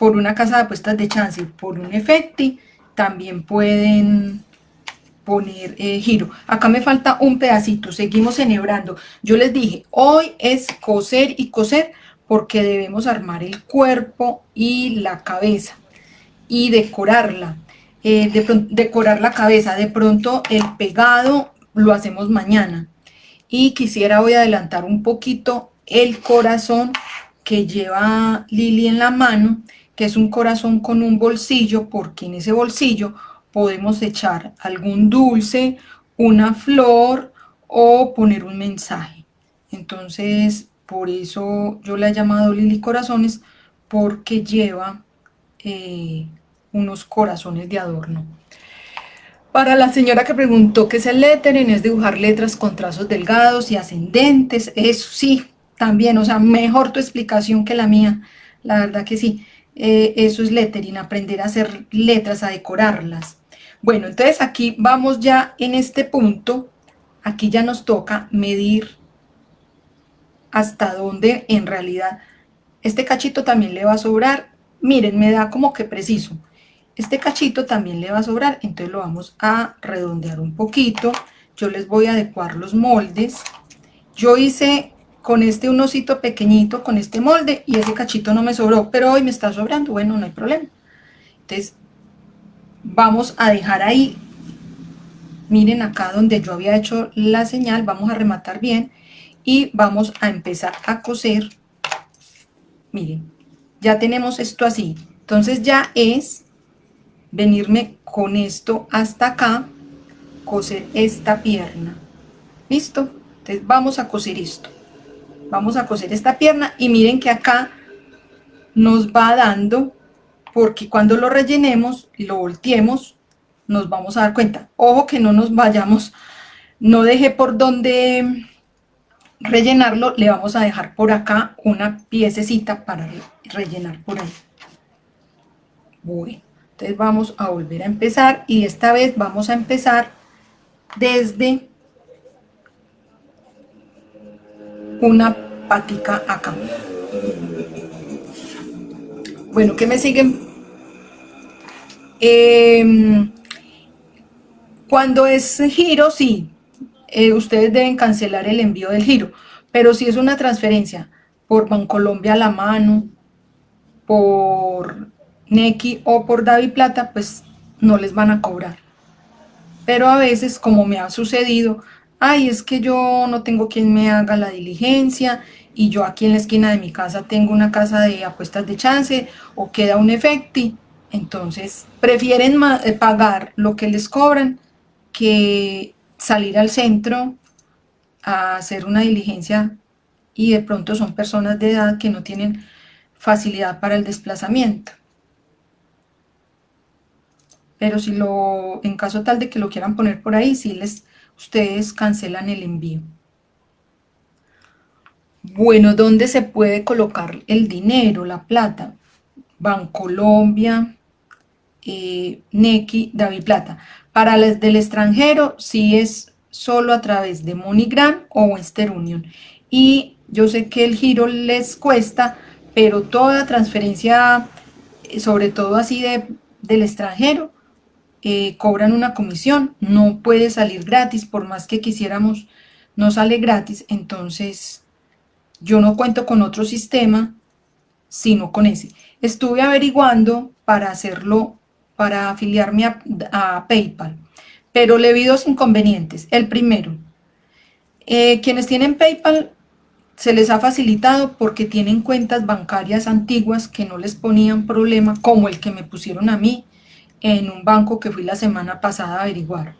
por una casa de apuestas de chance, por un efecti, también pueden poner eh, giro. Acá me falta un pedacito, seguimos enhebrando. Yo les dije, hoy es coser y coser, porque debemos armar el cuerpo y la cabeza y decorarla. Eh, decorar la cabeza, de pronto el pegado lo hacemos mañana. Y quisiera hoy adelantar un poquito el corazón que lleva Lili en la mano, que es un corazón con un bolsillo, porque en ese bolsillo podemos echar algún dulce, una flor o poner un mensaje. Entonces por eso yo la he llamado Lili Corazones, porque lleva eh, unos corazones de adorno. Para la señora que preguntó qué es el lettering, es dibujar letras con trazos delgados y ascendentes, eso sí, también, o sea, mejor tu explicación que la mía, la verdad que sí, eh, eso es lettering, aprender a hacer letras, a decorarlas. Bueno, entonces aquí vamos ya en este punto, aquí ya nos toca medir hasta dónde en realidad este cachito también le va a sobrar. Miren, me da como que preciso. Este cachito también le va a sobrar, entonces lo vamos a redondear un poquito. Yo les voy a adecuar los moldes. Yo hice con este un osito pequeñito, con este molde, y ese cachito no me sobró, pero hoy me está sobrando, bueno, no hay problema. Entonces, vamos a dejar ahí, miren acá donde yo había hecho la señal, vamos a rematar bien, y vamos a empezar a coser. Miren ya tenemos esto así. Entonces ya es venirme con esto hasta acá coser esta pierna. Listo entonces vamos a coser esto vamos a coser esta pierna y miren que acá nos va dando porque cuando lo rellenemos y lo volteemos nos vamos a dar cuenta ojo que no nos vayamos no deje por donde rellenarlo, le vamos a dejar por acá una piececita para rellenar por ahí. Bueno, entonces vamos a volver a empezar y esta vez vamos a empezar desde una patica acá. Bueno, ¿qué me siguen? Em, cuando es giro, sí, eh, ustedes deben cancelar el envío del giro, pero si es una transferencia por Bancolombia a la mano, por Nequi o por David Plata, pues no les van a cobrar. Pero a veces, como me ha sucedido, ay, es que yo no tengo quien me haga la diligencia y yo aquí en la esquina de mi casa tengo una casa de apuestas de chance o queda un efecti, entonces prefieren eh, pagar lo que les cobran que salir al centro a hacer una diligencia y de pronto son personas de edad que no tienen facilidad para el desplazamiento. Pero si lo, en caso tal de que lo quieran poner por ahí, si les, ustedes cancelan el envío. Bueno, ¿dónde se puede colocar el dinero, la plata? Bancolombia, eh, Nequi, David Plata. Para las del extranjero, sí es solo a través de MoneyGram o Western Union. Y yo sé que el giro les cuesta, pero toda transferencia, eh, sobre todo así de, del extranjero, eh, cobran una comisión, no puede salir gratis, por más que quisiéramos, no sale gratis, entonces yo no cuento con otro sistema, sino con ese. Estuve averiguando para hacerlo para afiliarme a, PayPal, pero le vi dos inconvenientes. El primero, eh, quienes tienen PayPal se les ha facilitado porque tienen cuentas bancarias antiguas que no les ponían problema, como el que me pusieron a mí en un banco que fui la semana pasada a averiguar.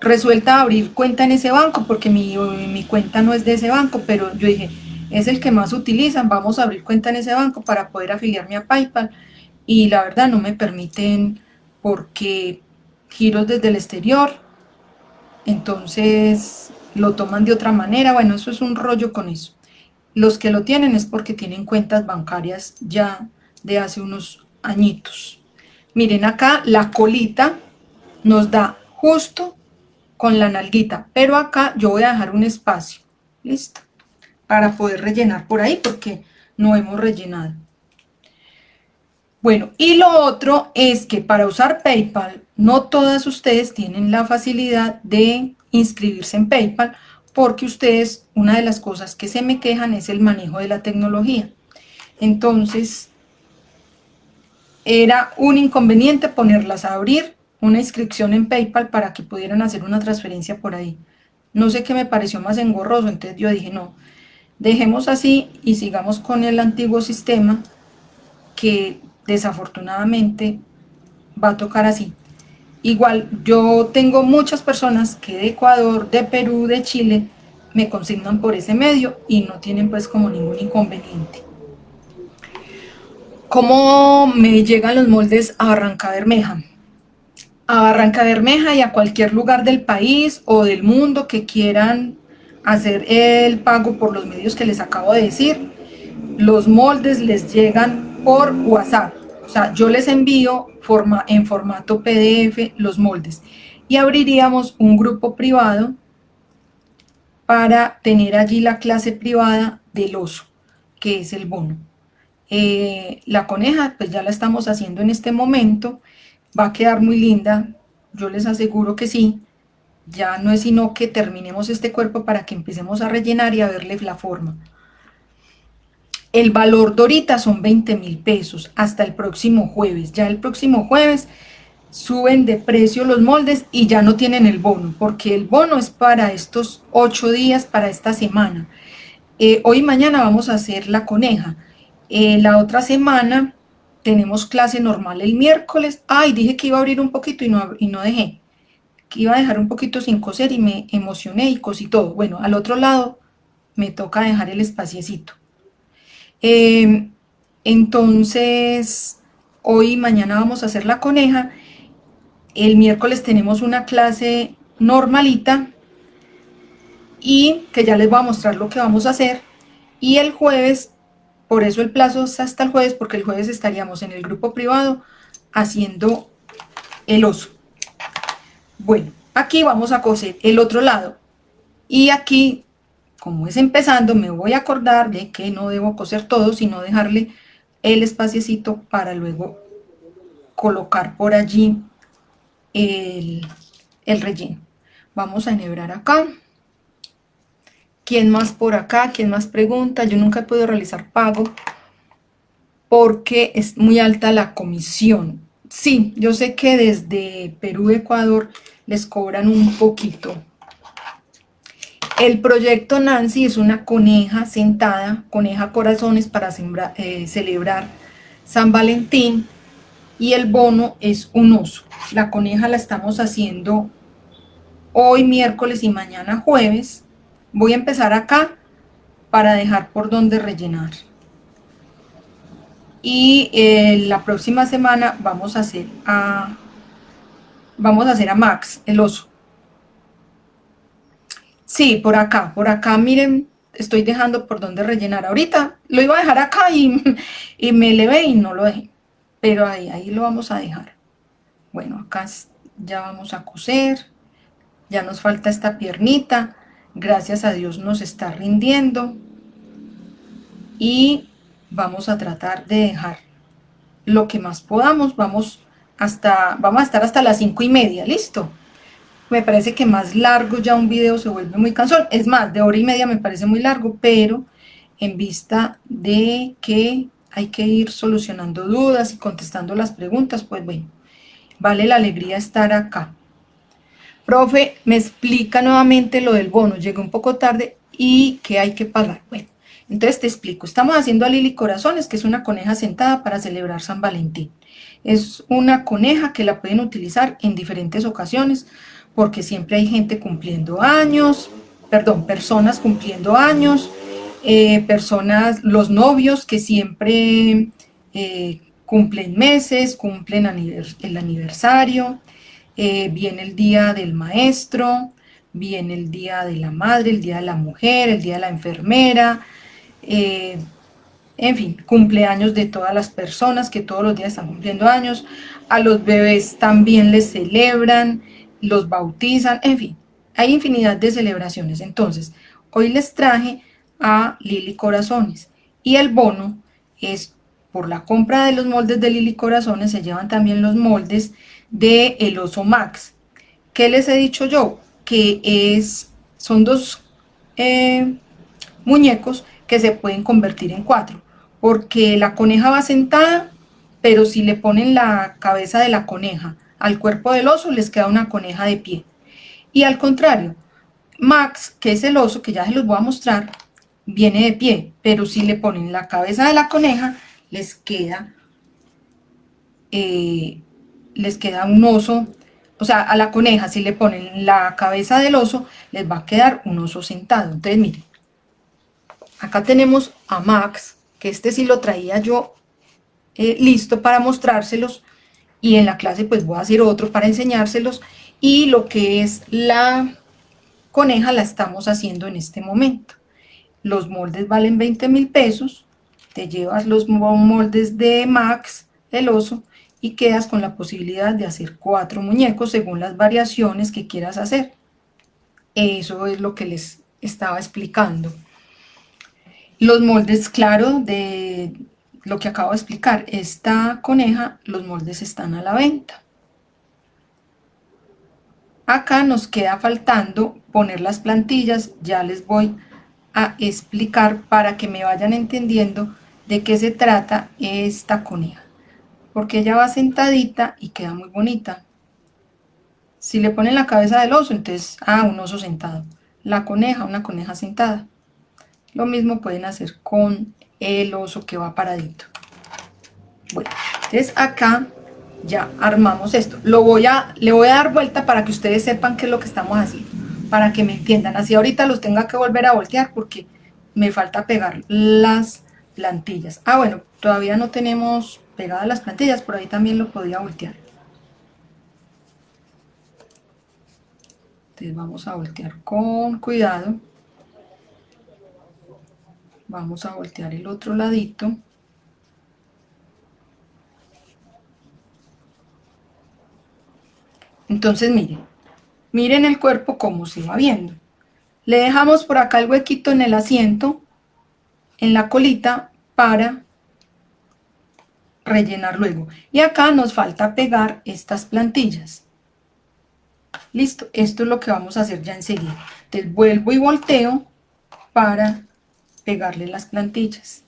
Resuelta abrir cuenta en ese banco porque mi, mi cuenta no es de ese banco, pero yo dije, es el que más utilizan, vamos a abrir cuenta en ese banco para poder afiliarme a PayPal y la verdad no me permiten porque giros desde el exterior, entonces lo toman de otra manera, bueno, eso es un rollo con eso. Los que lo tienen es porque tienen cuentas bancarias ya de hace unos añitos. Miren acá la colita nos da justo con la nalguita, pero acá yo voy a dejar un espacio, listo, para poder rellenar por ahí porque no hemos rellenado. Bueno, y lo otro es que para usar PayPal, no todas ustedes tienen la facilidad de inscribirse en PayPal, porque ustedes, una de las cosas que se me quejan es el manejo de la tecnología. Entonces, era un inconveniente ponerlas a abrir una inscripción en PayPal para que pudieran hacer una transferencia por ahí. No sé qué me pareció más engorroso, entonces yo dije, no, dejemos así y sigamos con el antiguo sistema que desafortunadamente va a tocar así. Igual, yo tengo muchas personas que de Ecuador, de Perú, de Chile, me consignan por ese medio y no tienen pues como ningún inconveniente. ¿Cómo me llegan los moldes a Barranca Bermeja? A Barranca Bermeja y a cualquier lugar del país o del mundo que quieran hacer el pago por los medios que les acabo de decir, los moldes les llegan por WhatsApp. O sea, yo les envío en formato PDF los moldes y abriríamos un grupo privado para tener allí la clase privada del oso, que es el bono. Eh, la coneja, pues ya la estamos haciendo en este momento, va a quedar muy linda, yo les aseguro que sí, ya no es sino que terminemos este cuerpo para que empecemos a rellenar y a verle la forma. El valor de ahorita son 20 mil pesos hasta el próximo jueves. Ya el próximo jueves suben de precio los moldes y ya no tienen el bono, porque el bono es para estos ocho días, para esta semana. Eh, hoy y mañana vamos a hacer la coneja. Eh, la otra semana tenemos clase normal el miércoles. Ay, dije que iba a abrir un poquito y no, dejé. Que iba a dejar un poquito sin coser y me emocioné y cosí todo. Bueno, al otro lado me toca dejar el espaciecito. Em, entonces, hoy y mañana vamos a hacer la coneja. El miércoles tenemos una clase normalita y que ya les voy a mostrar lo que vamos a hacer. Y el jueves, por eso el plazo es hasta el jueves, porque el jueves estaríamos en el grupo privado haciendo el oso. Bueno, aquí vamos a coser el otro lado. Y aquí como es empezando, me voy a acordar de que no debo coser todo, sino dejarle el espaciecito para luego colocar por allí el, el relleno. Vamos a enhebrar acá. ¿Quién más por acá? ¿Quién más pregunta? Yo nunca he podido realizar pago porque es muy alta la comisión. Sí, yo sé que desde Perú, Ecuador, les cobran un poquito. El proyecto Nancy es una coneja sentada, coneja corazones para eh, celebrar San Valentín y el bono es un oso. La coneja la estamos haciendo hoy miércoles y mañana jueves. Voy a empezar acá para dejar por donde rellenar. Y eh, la próxima semana vamos a hacer a vamos a hacer a Max, el oso. Sí, por acá, por acá, miren, estoy dejando por donde rellenar. Ahorita lo iba a dejar acá y, *laughs* y me elevé y no lo dejé. Pero ahí, ahí lo vamos a dejar. Bueno, acá ya vamos a coser. Ya nos falta esta piernita. Gracias a Dios nos está rindiendo. Y vamos a tratar de dejar lo que más podamos. Vamos hasta, vamos a estar hasta las cinco y media, ¿listo? Me parece que más largo ya un video se vuelve muy cansón. Es más, de hora y media me parece muy largo, pero en vista de que hay que ir solucionando dudas y contestando las preguntas, pues bueno, vale la alegría estar acá. Profe, me explica nuevamente lo del bono, llegué un poco tarde y que hay que pagar. Bueno, entonces te explico, estamos haciendo a Lili Corazones, que es una coneja sentada para celebrar San Valentín. Es una coneja que la pueden utilizar en diferentes ocasiones, porque siempre hay gente cumpliendo años, perdón, personas cumpliendo años, eh, personas, los novios que siempre eh, cumplen meses, cumplen el aniversario, eh, viene el día del maestro, viene el día de la madre, el día de la mujer, el día de la enfermera, en fin, cumpleaños de todas las personas que todos los días están cumpliendo años, a los bebés también les celebran, los bautizan, en fin, hay infinidad de celebraciones. Entonces, hoy les traje a Lili Corazones y el bono es por la compra de los moldes de Lili Corazones, se llevan también los moldes de El Oso Max. ¿Qué les he dicho yo? Que es, son dos eh, muñecos que se pueden convertir en cuatro porque la coneja va sentada, pero si le ponen la cabeza de la coneja al cuerpo del oso, les queda una coneja de pie. Y al contrario, Max, que es el oso, que ya se los voy a mostrar, viene de pie, pero si le ponen la cabeza de la coneja, les queda, eh, les queda un oso, o sea, a la coneja, si le ponen la cabeza del oso, les va a quedar un oso sentado. Entonces, miren, acá tenemos a Max, que este sí lo traía yo eh, listo para mostrárselos y en la clase pues voy a hacer otro para enseñárselos y lo que es la coneja la estamos haciendo en este momento. Los moldes valen 20 mil pesos, te llevas los moldes de Max, el oso, y quedas con la posibilidad de hacer cuatro muñecos según las variaciones que quieras hacer. Eso es lo que les estaba explicando. Los moldes, claro, de lo que acabo de explicar, esta coneja, los moldes están a la venta. Acá nos queda faltando poner las plantillas, ya les voy a explicar para que me vayan entendiendo de qué se trata esta coneja. Porque ella va sentadita y queda muy bonita. Si le ponen la cabeza del oso, entonces, ah, un oso sentado. La coneja, una coneja sentada. Lo mismo pueden hacer con el oso que va paradito. Bueno, entonces acá ya armamos esto. Lo voy a, le voy a dar vuelta para que ustedes sepan qué es lo que estamos haciendo, para que me entiendan. Así ahorita los tenga que volver a voltear porque me falta pegar las plantillas. Ah, bueno, todavía no tenemos pegadas las plantillas, por ahí también lo podía voltear. Entonces vamos a voltear con cuidado. Vamos a voltear el otro ladito. Entonces miren miren el cuerpo como se va viendo. Le dejamos por acá el huequito en el asiento, en la colita, para rellenar luego. Y acá nos falta pegar estas plantillas. Listo, esto es lo que vamos a hacer ya enseguida. Entonces vuelvo y volteo para pegarle las plantillas.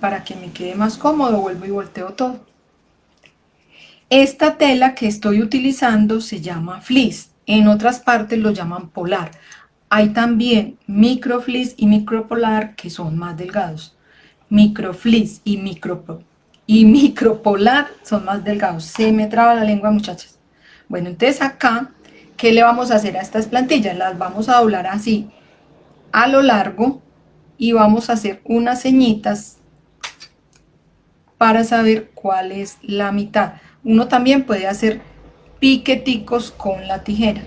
Para que me quede más cómodo, vuelvo y volteo todo. Esta tela que estoy utilizando se llama fleece. En otras partes lo llaman polar. Hay también microfleece y micropolar que son más delgados. Microfleece y, micro, y micropolar son más delgados. Se me traba la lengua, muchachas. Bueno, entonces acá, ¿qué le vamos a hacer a estas plantillas? Las vamos a doblar así a lo largo y vamos a hacer unas ceñitas para saber cuál es la mitad. Uno también puede hacer piqueticos con la tijera.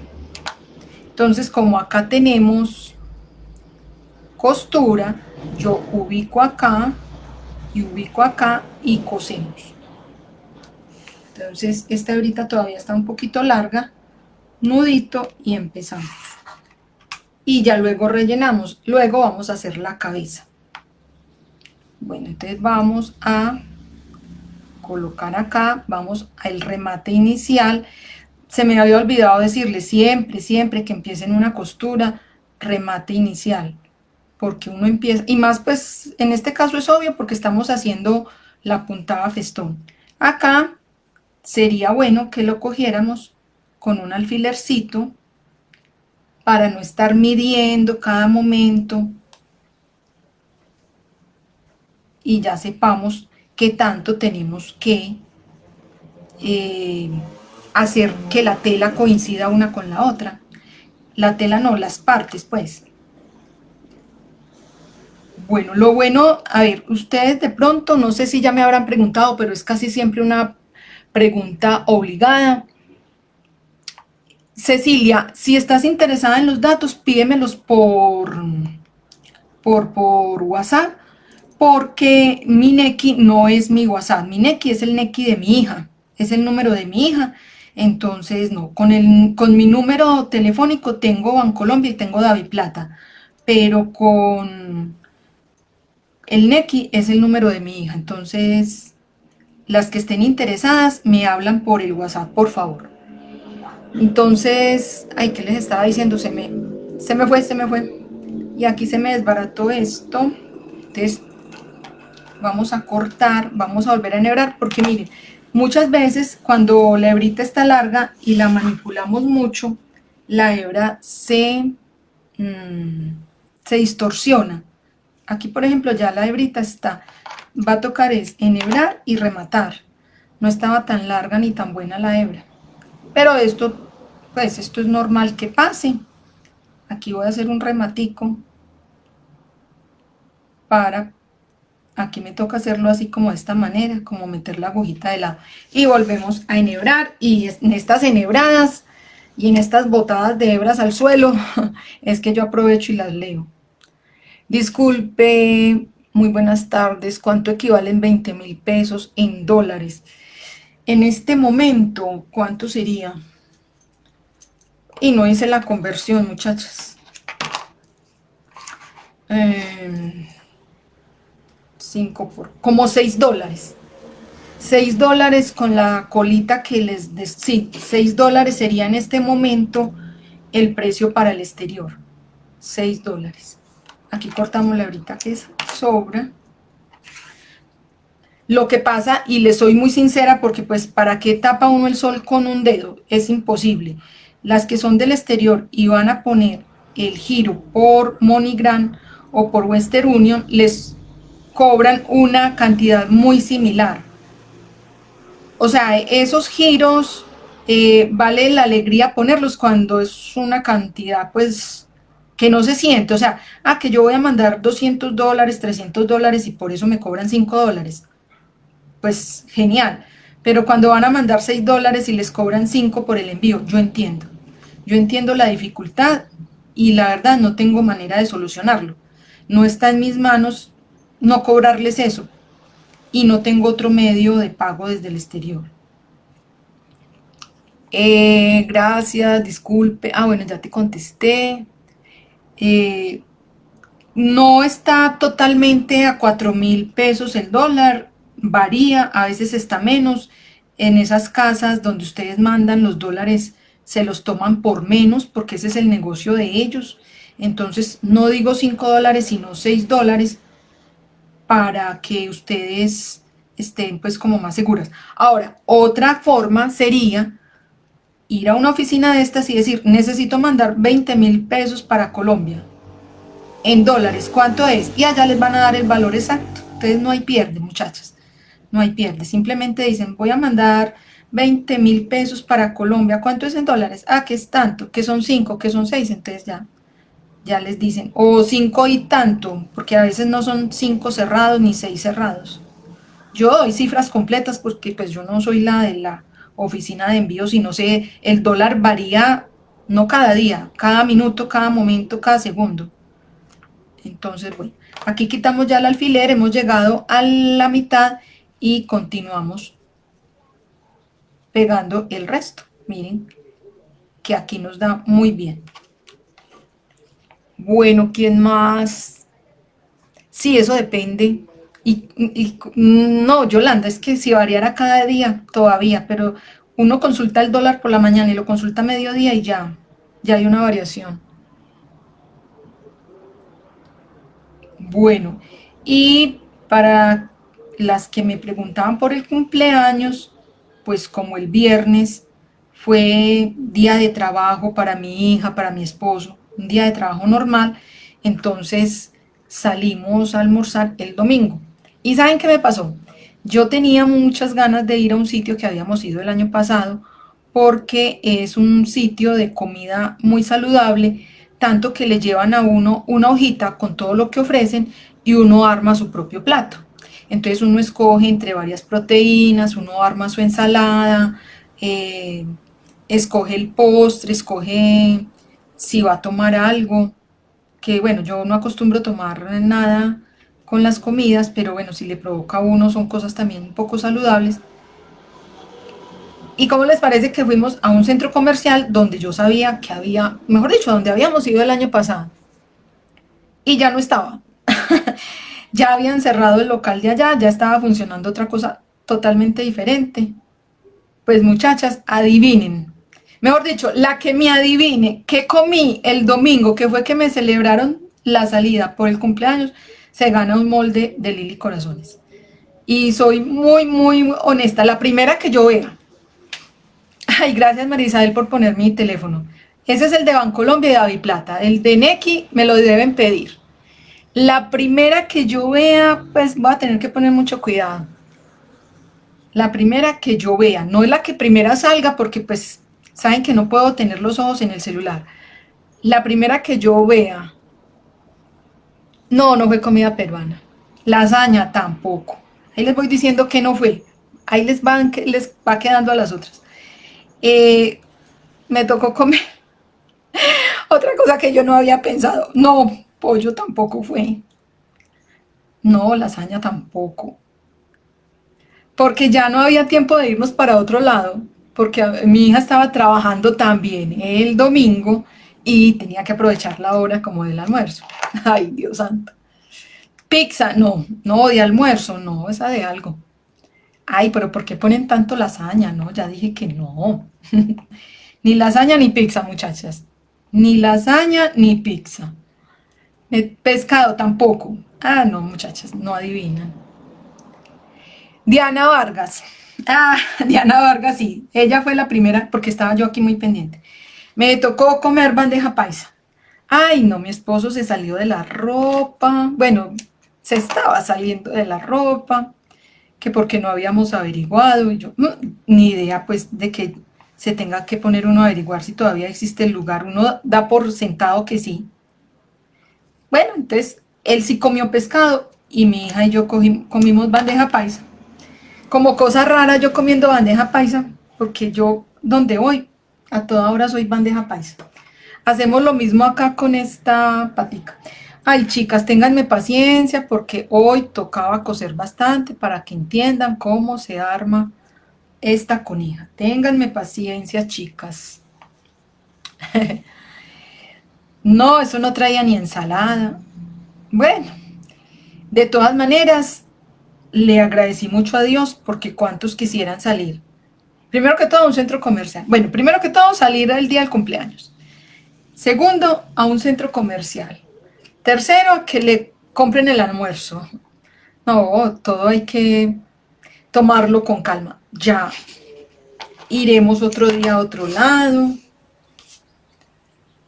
Entonces, como acá tenemos costura, yo ubico acá y ubico acá y cosemos. Entonces, esta hebrita todavía está un poquito larga, nudito y empezamos. Y ya luego rellenamos. Luego vamos a hacer la cabeza. Bueno, entonces vamos a colocar acá, vamos al remate inicial se me había olvidado decirle siempre, siempre que empiecen una costura, remate inicial, porque uno empieza, y más pues en este caso es obvio porque estamos haciendo la puntada festón. Acá sería bueno que lo cogiéramos con un alfilercito para no estar midiendo cada momento y ya sepamos qué tanto tenemos que eh, hacer que la tela coincida una con la otra. La tela no, las partes pues. Bueno, lo bueno, a ver, ustedes de pronto, no sé si ya me habrán preguntado, pero es casi siempre una pregunta obligada. Cecilia, si estás interesada en los datos, pídemelos por, por, por WhatsApp, porque mi Neki no es mi WhatsApp, mi Neki es el Neki de mi hija, es el número de mi hija, entonces, no, con, el, con mi número telefónico tengo Bancolombia y tengo David Plata, pero con el NECI es el número de mi hija. Entonces, las que estén interesadas me hablan por el WhatsApp, por favor. Entonces, ay, ¿qué les estaba diciendo? Se me, se me fue, se me fue. Y aquí se me desbarató esto. Entonces, vamos a cortar, vamos a volver a enhebrar, porque miren, Muchas veces cuando la hebrita está larga y la manipulamos mucho, la hebra se, mm, se distorsiona. Aquí por ejemplo ya la hebrita está, va a tocar es enhebrar y rematar. No estaba tan larga ni tan buena la hebra. Pero esto, pues esto es normal que pase. Aquí voy a hacer un rematico para aquí me toca hacerlo así como de esta manera, como meter la agujita de lado. Y volvemos a enhebrar, y en estas enhebradas y en estas botadas de hebras al suelo, *laughs* es que yo aprovecho y las leo. Disculpe, muy buenas tardes, ¿cuánto equivalen 20 mil pesos en dólares? En este momento, ¿cuánto sería? Y no hice la conversión, muchachas. Eh, por, como 6 dólares. 6 dólares con la colita que les... Sí, 6 dólares sería en este momento el precio para el exterior. 6 dólares. Aquí cortamos la brita que sobra. Lo que pasa, y le soy muy sincera, porque pues para qué tapa uno el sol con un dedo, es imposible. Las que son del exterior y van a poner el giro por MoneyGram o por Western Union, les cobran una cantidad muy similar. O sea, esos giros eh, vale la alegría ponerlos cuando es una cantidad pues que no se siente, o sea, ah, que yo voy a mandar 200 dólares, 300 dólares y por eso me cobran 5 dólares. Pues genial, pero cuando van a mandar 6 dólares y les cobran 5 por el envío, yo entiendo. Yo entiendo la dificultad y la verdad no tengo manera de solucionarlo. No está en mis manos no cobrarles eso y no tengo otro medio de pago desde el exterior. Eh, gracias, disculpe. Ah, bueno, ya te contesté. Eh, no está totalmente a 4 mil pesos el dólar, varía, a veces está menos. En esas casas donde ustedes mandan los dólares se los toman por menos porque ese es el negocio de ellos. Entonces no digo 5 dólares sino 6 dólares para que ustedes estén pues como más seguras. Ahora, otra forma sería ir a una oficina de estas y decir, necesito mandar 20 mil pesos para Colombia, en dólares, ¿cuánto es? Y allá les van a dar el valor exacto. Entonces no hay pierde, muchachas, no hay pierde. Simplemente dicen, voy a mandar 20 mil pesos para Colombia, ¿cuánto es en dólares? Ah, que es tanto, que son 5, que son 6, entonces ya, ya les dicen, o 5 y tanto, porque a veces no son 5 cerrados ni 6 cerrados. Yo doy cifras completas porque pues yo no soy la de la oficina de envío, sino sé, el dólar varía no cada día, cada minuto, cada momento, cada segundo. Entonces, bueno, aquí quitamos ya el alfiler, hemos llegado a la mitad y continuamos pegando el resto. Miren que aquí nos da muy bien. Bueno, ¿quién más? Sí, eso depende y, no, Yolanda, es que si variara cada día todavía, pero uno consulta el dólar por la mañana y lo consulta a mediodía y ya, ya hay una variación. Bueno, y para las que me preguntaban por el cumpleaños, pues como el viernes fue día de trabajo para mi hija, para mi esposo, un día de trabajo normal, entonces salimos a almorzar el domingo. ¿Y saben qué me pasó? Yo tenía muchas ganas de ir a un sitio que habíamos ido el año pasado porque es un sitio de comida muy saludable, tanto que le llevan a uno una hojita con todo lo que ofrecen y uno arma su propio plato. Entonces uno escoge entre varias proteínas, uno arma su ensalada, eh, escoge el postre, escoge si va a tomar algo, que bueno, yo no acostumbro tomar nada con las comidas, pero bueno, si le provoca a uno son cosas también un poco saludables. ¿Y cómo les parece que fuimos a un centro comercial donde yo sabía que había, mejor dicho, donde habíamos ido el año pasado? Y ya no estaba. *laughs* ya habían cerrado el local de allá, ya estaba funcionando otra cosa totalmente diferente. Pues muchachas, adivinen. Mejor dicho, la que me adivine qué comí el domingo, que fue que me celebraron la salida por el cumpleaños, se gana un molde de Lili Corazones. Y soy muy, muy honesta. La primera que yo vea. Ay, gracias Marisabel por poner mi teléfono. Ese es el de Bancolombia y David Plata. El de Neki me lo deben pedir. La primera que yo vea, pues voy a tener que poner mucho cuidado. La primera que yo vea, no es la que primera salga porque pues saben que no puedo tener los ojos en el celular. La primera que yo vea no, no fue comida peruana. Lasaña tampoco. Ahí les voy diciendo que no fue. Ahí les, van, les va quedando a las otras. Eh, me tocó comer *laughs* otra cosa que yo no había pensado. No, pollo tampoco fue. No, lasaña tampoco. Porque ya no había tiempo de irnos para otro lado, porque mi hija estaba trabajando también el domingo y tenía que aprovechar la hora como del almuerzo. *laughs* Ay, Dios santo. Pizza, no, no, de almuerzo, no, esa de algo. Ay, pero ¿por qué ponen tanto lasaña? No, ya dije que no. *laughs* ni lasaña ni pizza, muchachas. Ni lasaña ni pizza. Pescado tampoco. Ah, no, muchachas, no adivinan. Diana Vargas. Ah, *laughs* Diana Vargas, sí. Ella fue la primera, porque estaba yo aquí muy pendiente. Me tocó comer bandeja paisa. Ay, no, mi esposo se salió de la ropa. Bueno, se estaba saliendo de la ropa, que porque no habíamos averiguado. Y yo, mm, ni idea, pues, de que se tenga que poner uno a averiguar si todavía existe el lugar. Uno da por sentado que sí. Bueno, entonces, él sí comió pescado y mi hija y yo comimos bandeja paisa. Como cosa rara yo comiendo bandeja paisa, porque yo, donde voy, a toda hora soy bandeja paisa. Hacemos lo mismo acá con esta patica. Ay, chicas, ténganme paciencia porque hoy tocaba coser bastante para que entiendan cómo se arma esta conija. Ténganme paciencia, chicas. *laughs* no, eso no traía ni ensalada. Bueno, de todas maneras, le agradecí mucho a Dios porque cuántos quisieran salir. Primero que todo, a un centro comercial. Bueno, primero que todo, salir el día del cumpleaños. Segundo, a un centro comercial. Tercero, que le compren el almuerzo. No, todo hay que tomarlo con calma. Ya iremos otro día a otro lado.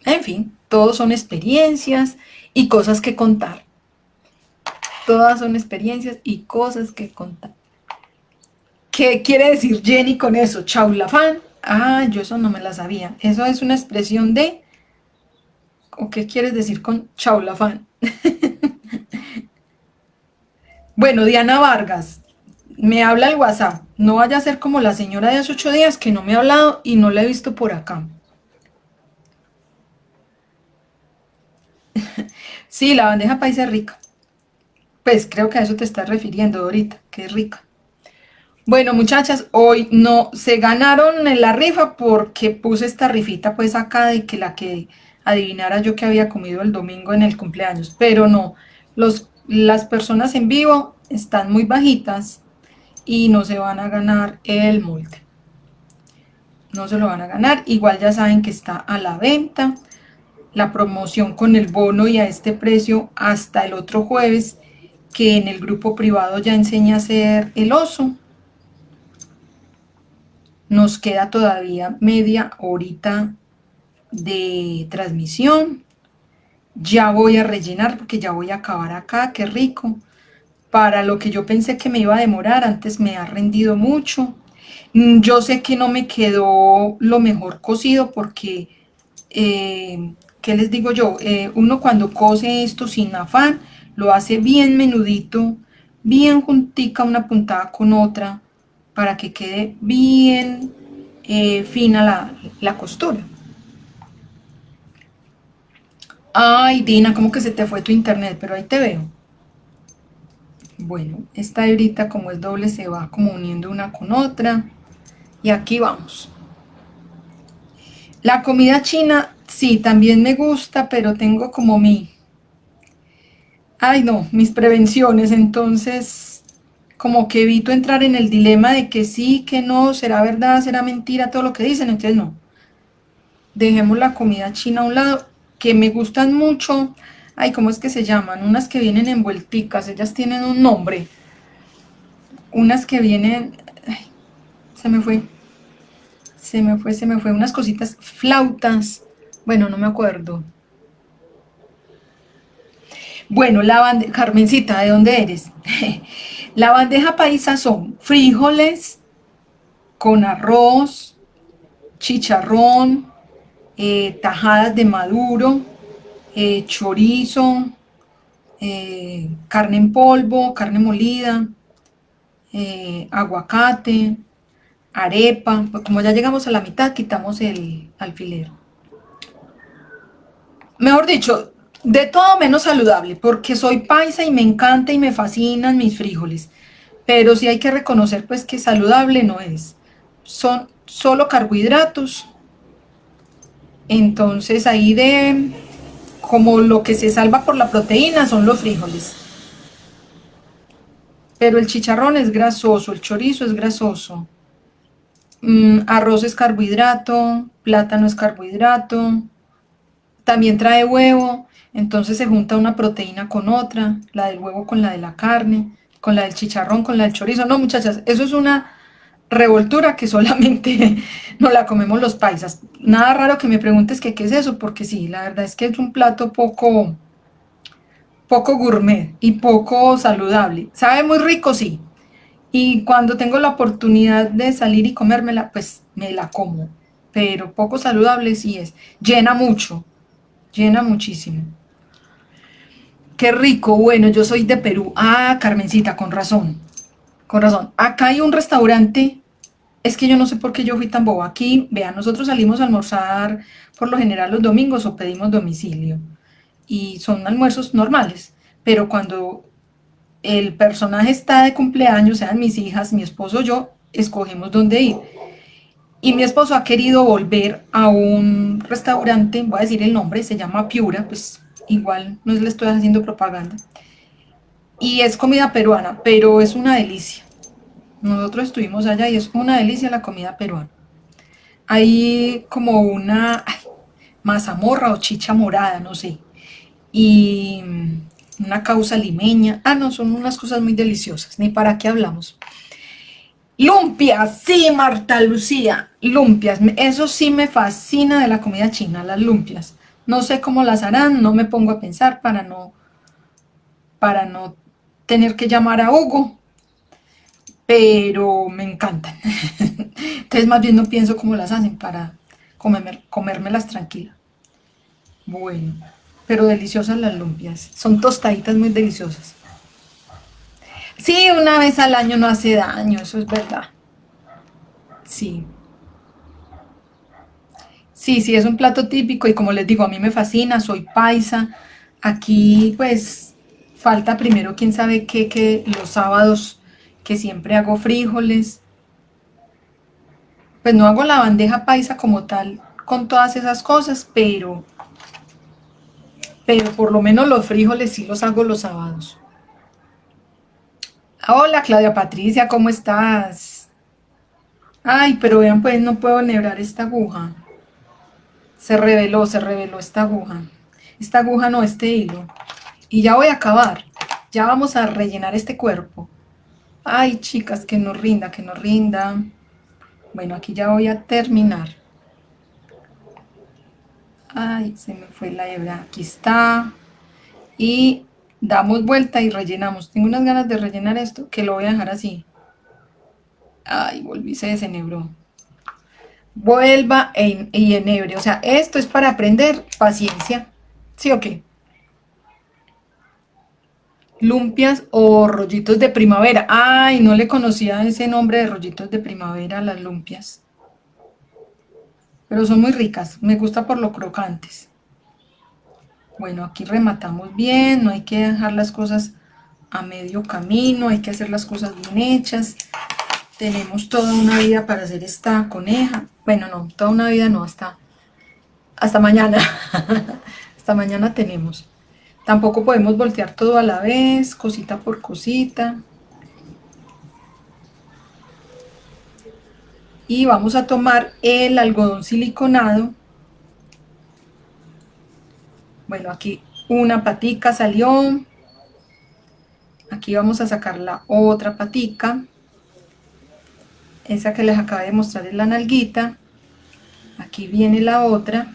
En fin, todos son experiencias y cosas que contar. Todas son experiencias y cosas que contar. ¿Qué quiere decir Jenny con eso? Chaulafán. Ah, yo eso no me la sabía. Eso es una expresión de... ¿O qué quieres decir con chaulafán? *laughs* bueno, Diana Vargas, me habla el WhatsApp. No vaya a ser como la señora de hace ocho días que no me ha hablado y no la he visto por acá. *laughs* sí, la bandeja paisa es rica. Pues creo que a eso te estás refiriendo ahorita, es rica. Bueno, muchachas, hoy no se ganaron en la rifa porque puse esta rifita pues acá de que la que adivinara yo que había comido el domingo en el cumpleaños, pero no, los, las personas en vivo están muy bajitas y no se van a ganar el molde. No se lo van a ganar, igual ya saben que está a la venta, la promoción con el bono y a este precio hasta el otro jueves que en el grupo privado ya enseña a hacer el oso. Nos queda todavía media horita de transmisión. Ya voy a rellenar porque ya voy a acabar acá, qué rico. Para lo que yo pensé que me iba a demorar, antes me ha rendido mucho. Mm, yo sé que no me quedó lo mejor cocido porque, eh, ¿qué les digo yo? Eh, uno cuando cose esto sin afán, lo hace bien menudito, bien juntica una puntada con otra, para que quede bien eh, fina la, la, costura. Ay, Dina, como que se te fue tu internet, pero ahí te veo. Bueno, esta hebrita como es doble se va como uniendo una con otra. Y aquí vamos. La comida china, sí, también me gusta, pero tengo como mi, ay no, mis prevenciones, entonces como que evito entrar en el dilema de que sí, que no, será verdad, será mentira, todo lo que dicen, entonces no. Dejemos la comida china a un lado, que me gustan mucho, ay, ¿cómo es que se llaman? Unas que vienen envuelticas, ellas tienen un nombre. Unas que vienen, se me fue, se me fue, se me fue, unas cositas, flautas, bueno, no me acuerdo. Bueno, la bandeja, Carmencita, ¿de dónde eres? *laughs* la bandeja paisa son frijoles con arroz, chicharrón, eh, tajadas de maduro, eh, chorizo, eh, carne en polvo, carne molida, aguacate, arepa. Pues como ya llegamos a la mitad, quitamos el alfiler. Mejor dicho, de todo menos saludable, porque soy paisa y me encanta y me fascinan mis frijoles. Pero sí hay que reconocer pues que saludable no es. Son solo carbohidratos. Entonces ahí de como lo que se salva por la proteína son los frijoles. Pero el chicharrón es grasoso, el chorizo es grasoso. Mm, arroz es carbohidrato, plátano es carbohidrato. También trae huevo entonces se junta una proteína con otra, la del huevo con la de la carne, con la del chicharrón, con la del chorizo. No, muchachas, eso es una revoltura que *laughs* solamente no la comemos los paisas. Nada raro que me preguntes qué es eso, porque sí, la verdad es que es un plato poco, poco gourmet y poco saludable. Sabe muy rico, sí. Y cuando tengo la oportunidad de salir y comérmela, pues me la como. Pero poco saludable sí es. Llena mucho, llena muchísimo. Qué rico, bueno, yo soy de Perú. Ah, Carmencita, con razón, con razón. Acá hay un restaurante, es que yo no sé por qué yo fui tan boba. Aquí, vean, nosotros salimos a almorzar por lo general los domingos o pedimos domicilio. Y son almuerzos normales, pero cuando el personaje está de cumpleaños, sean mis hijas, mi esposo, yo, escogemos dónde ir. Y mi esposo ha querido volver a un restaurante, voy a decir el nombre, se llama Piura, pues igual no le estoy haciendo propaganda. Y es comida peruana, pero es una delicia. Nosotros estuvimos allá y es una delicia la comida peruana. Hay como una mazamorra o chicha morada, no sé. Y una causa limeña. Ah, no, son unas cosas muy deliciosas, ni para qué hablamos. Lumpias, sí, Marta Lucía, lumpias. Eso sí me fascina de la comida china, las lumpias. No sé cómo las harán, no me pongo a pensar para no, para no tener que llamar a Hugo, pero me encantan. *laughs* Entonces más bien no pienso cómo las hacen para comérmelas tranquila. Bueno, pero deliciosas las lumpias. Son tostaditas muy deliciosas. Sí, una vez al año no hace daño, eso es verdad. Sí. Sí, sí, es un plato típico y como les digo, a mí me fascina, soy paisa. Aquí pues falta primero quién sabe qué, que los sábados que siempre hago frijoles. Pues no hago la bandeja paisa como tal con todas esas cosas, pero, pero por lo menos los frijoles sí los hago los sábados. Hola Claudia Patricia, ¿cómo estás? Ay, pero vean pues no puedo nebrar esta aguja. Se reveló, se reveló esta aguja. Esta aguja no, este hilo. Y ya voy a acabar. Ya vamos a rellenar este cuerpo. Ay, chicas, que no rinda, que no rinda. Bueno, aquí ya voy a terminar. Ay, se me fue la hebra. Aquí está. Y damos vuelta y rellenamos. Tengo unas ganas de rellenar esto, que lo voy a dejar así. Ay, volví, se desenebró. Vuelva e, y enebre. O sea, esto es para aprender paciencia. ¿Sí o qué? Lumpias o rollitos de primavera. Ay, no le conocía ese nombre de rollitos de primavera las lumpias. Pero son muy ricas. Me gusta por lo crocantes. Bueno, aquí rematamos bien, no hay que dejar las cosas a medio camino, hay que hacer las cosas bien hechas. Tenemos toda una vida para hacer esta coneja. Bueno, no, toda una vida no, hasta, hasta mañana. *laughs* hasta mañana tenemos. Tampoco podemos voltear todo a la vez, cosita por cosita. Y vamos a tomar el algodón siliconado bueno, aquí una patica salió. Aquí vamos a sacar la otra patica. Esa que les acabo de mostrar es la nalguita. Aquí viene la otra.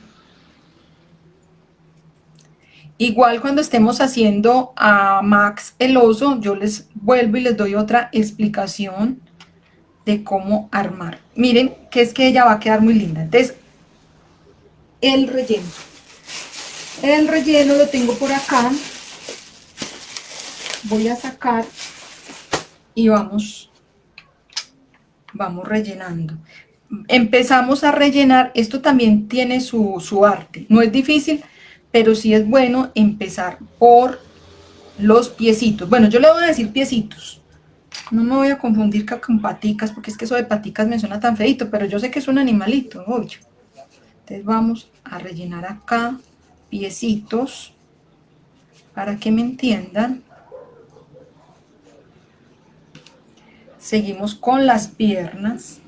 Igual cuando estemos haciendo a Max el oso, yo les vuelvo y les doy otra explicación de cómo armar. Miren que es que ella va a quedar muy linda. Entonces, el relleno. El relleno lo tengo por acá. Voy a sacar y vamos, vamos rellenando. Empezamos a rellenar, esto también tiene su, su arte. No es difícil, pero sí es bueno empezar por los piecitos. Bueno, yo le voy a decir piecitos. No me voy a confundir con paticas, porque es que eso de paticas me suena tan feito, pero yo sé que es un animalito, obvio. Entonces vamos a rellenar acá piecitos para que me entiendan. Seguimos con las piernas.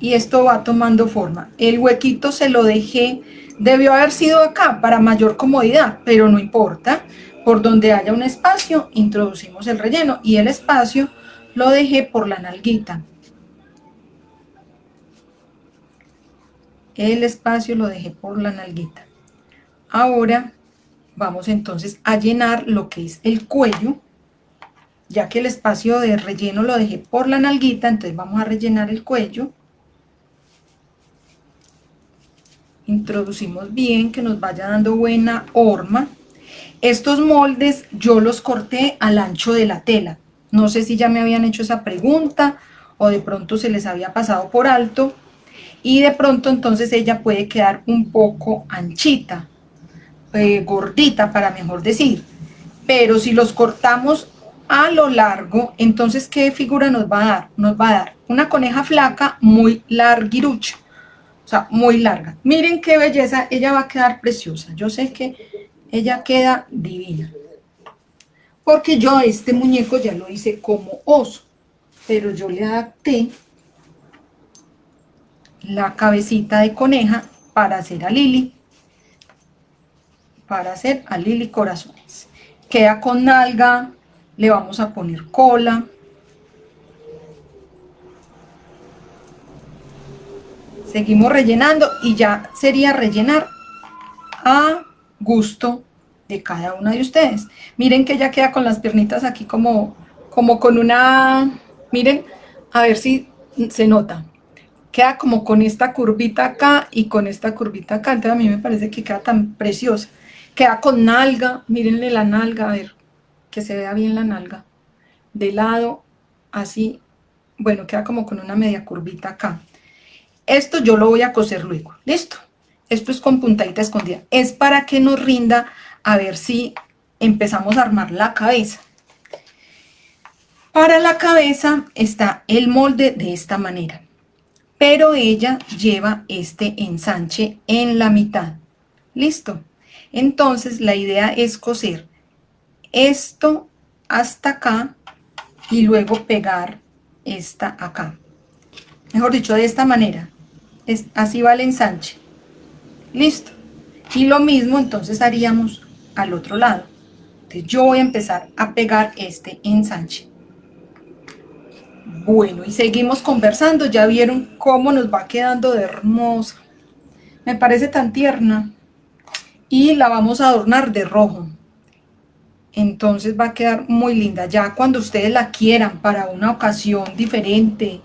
Y esto va tomando forma. El huequito se lo dejé, debió haber sido acá para mayor comodidad, pero no importa. Por donde haya un espacio, introducimos el relleno y el espacio lo dejé por la nalguita. el espacio lo dejé por la nalguita. Ahora vamos entonces a llenar lo que es el cuello, ya que el espacio de relleno lo dejé por la nalguita, entonces vamos a rellenar el cuello. Introducimos bien, que nos vaya dando buena horma. Estos moldes yo los corté al ancho de la tela. No sé si ya me habían hecho esa pregunta o de pronto se les había pasado por alto y de pronto entonces ella puede quedar un poco anchita, eh, gordita para mejor decir. Pero si los cortamos a lo largo, entonces, ¿qué figura nos va a dar? Nos va a dar una coneja flaca muy larguirucha, o sea, muy larga. Miren qué belleza, ella va a quedar preciosa. Yo sé que ella queda divina. Porque yo este muñeco ya lo hice como oso, pero yo le adapté la cabecita de coneja para hacer a Lili, para hacer a Lili corazones. Queda con nalga, le vamos a poner cola. Seguimos rellenando y ya sería rellenar a gusto de cada una de ustedes. Miren que ya queda con las piernitas aquí como, como con una... Miren, a ver si se nota. Queda como con esta curvita acá y con esta curvita acá. Entonces a mí me parece que queda tan preciosa. Queda con nalga, mírenle la nalga, a ver que se vea bien la nalga, de lado, así, bueno, queda como con una media curvita acá. Esto yo lo voy a coser luego, listo. Esto es con puntadita escondida. Es para que nos rinda a ver si empezamos a armar la cabeza. Para la cabeza está el molde de esta manera, pero ella lleva este ensanche en la mitad. ¿Listo? Entonces la idea es coser esto hasta acá y luego pegar esta acá. Mejor dicho, de esta manera. Es, así va el ensanche. Listo. Y lo mismo entonces haríamos al otro lado. Yo voy a empezar a pegar este ensanche. Bueno, y seguimos conversando. Ya vieron cómo nos va quedando de hermosa. Me parece tan tierna. Y la vamos a adornar de rojo entonces va a quedar muy linda. Ya cuando ustedes la quieran para una ocasión diferente,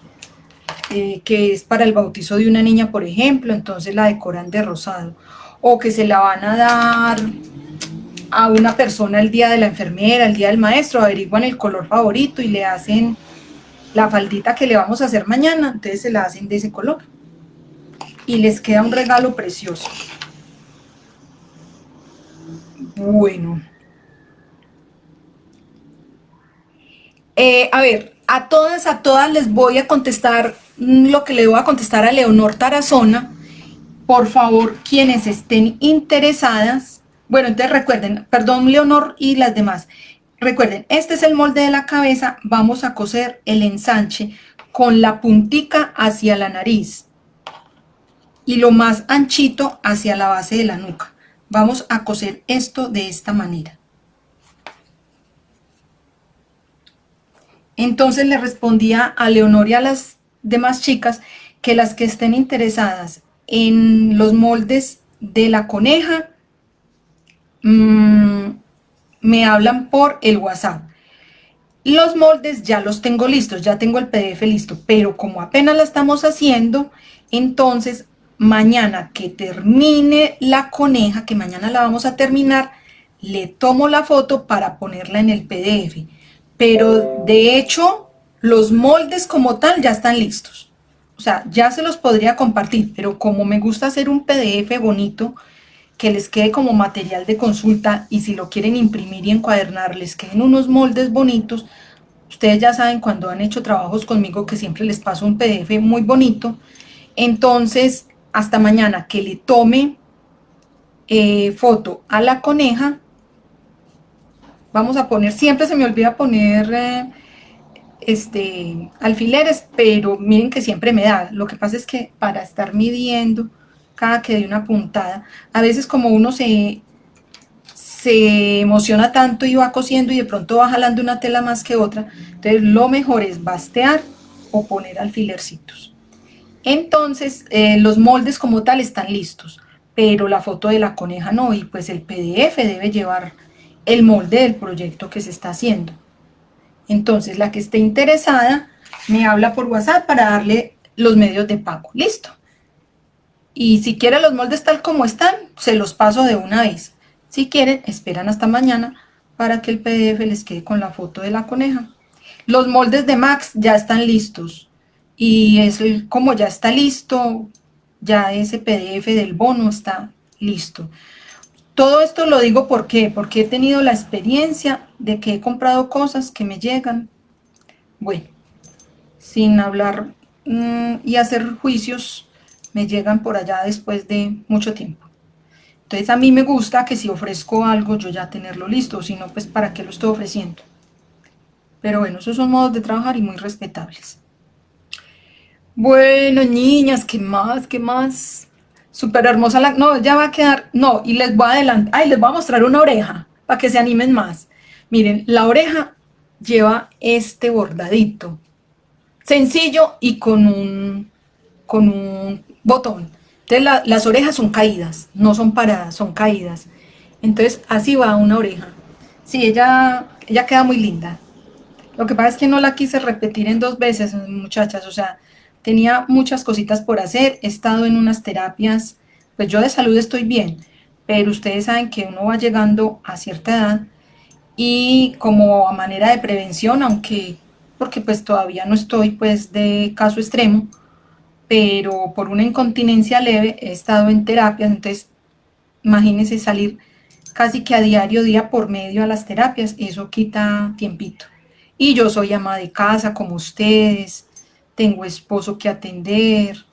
eh, que es para el bautizo de una niña, por ejemplo, entonces la decoran de rosado. O que se la van a dar a una persona el día de la enfermera, el día del maestro, averiguan el color favorito y le hacen la faldita que le vamos a hacer mañana, entonces se la hacen de ese color. Y les queda un regalo precioso. Bueno. Eh, a ver, a todas, a todas les voy a contestar lo que le voy a contestar a Leonor Tarazona. Por favor, quienes estén interesadas, bueno, entonces recuerden, perdón Leonor y las demás, recuerden, este es el molde de la cabeza, vamos a coser el ensanche con la puntica hacia la nariz y lo más anchito hacia la base de la nuca. Vamos a coser esto de esta manera. Entonces le respondía a Leonor y a las demás chicas que las que estén interesadas en los moldes de la coneja mm, me hablan por el WhatsApp. Los moldes ya los tengo listos, ya tengo el PDF listo, pero como apenas la estamos haciendo, entonces mañana que termine la coneja, que mañana la vamos a terminar, le tomo la foto para ponerla en el PDF pero de hecho los moldes como tal ya están listos. O sea, ya se los podría compartir, pero como me gusta hacer un PDF bonito, que les quede como material de consulta y si lo quieren imprimir y encuadernar, les queden unos moldes bonitos. Ustedes ya saben cuando han hecho trabajos conmigo que siempre les paso un PDF muy bonito. Entonces, hasta mañana que le tome eh, foto a la coneja vamos a poner, siempre se me olvida poner eh, este, alfileres, pero miren que siempre me da, lo que pasa es que para estar midiendo cada que de una puntada, a veces como uno se, se emociona tanto y va cosiendo y de pronto va jalando una tela más que otra, entonces lo mejor es bastear o poner alfilercitos. Entonces eh, los moldes como tal están listos, pero la foto de la coneja no, y pues el PDF debe llevar el molde del proyecto que se está haciendo. Entonces, la que esté interesada me habla por WhatsApp para darle los medios de pago. Listo. Y si quieren los moldes tal como están, se los paso de una vez. Si quieren, esperan hasta mañana para que el PDF les quede con la foto de la coneja. Los moldes de Max ya están listos. Y es como ya está listo, ya ese PDF del bono está listo. Todo esto lo digo porque he tenido la experiencia de que he comprado cosas que me llegan, bueno, sin hablar mm, y hacer juicios, me llegan por allá después de mucho tiempo. Entonces a mí me gusta que si ofrezco algo yo ya tenerlo listo, si no pues para qué lo estoy ofreciendo. Pero bueno, esos son modos de trabajar y muy respetables. Bueno, niñas, ¿qué más? ¿Qué más? Súper hermosa la... No, ya va a quedar... No, y les voy a adelantar... Ay, les voy a mostrar una oreja para que se animen más. Miren, la oreja lleva este bordadito. Sencillo y con un, con un botón. Entonces las orejas son caídas, no son paradas, son caídas. Entonces así va una oreja. Sí, ella, ella queda muy linda. Lo que pasa es que no la quise repetir en dos veces, muchachas. O sea, tenía muchas cositas por hacer, he estado en unas terapias, pues yo de salud estoy bien, pero ustedes saben que uno va llegando a cierta edad y como a manera de prevención, aunque porque pues todavía no estoy pues de caso extremo, pero por una incontinencia leve he estado en terapias, entonces imagínense salir casi que a diario, día por medio a las terapias, eso quita tiempito. Y yo soy ama de casa como ustedes, tengo esposo que atender.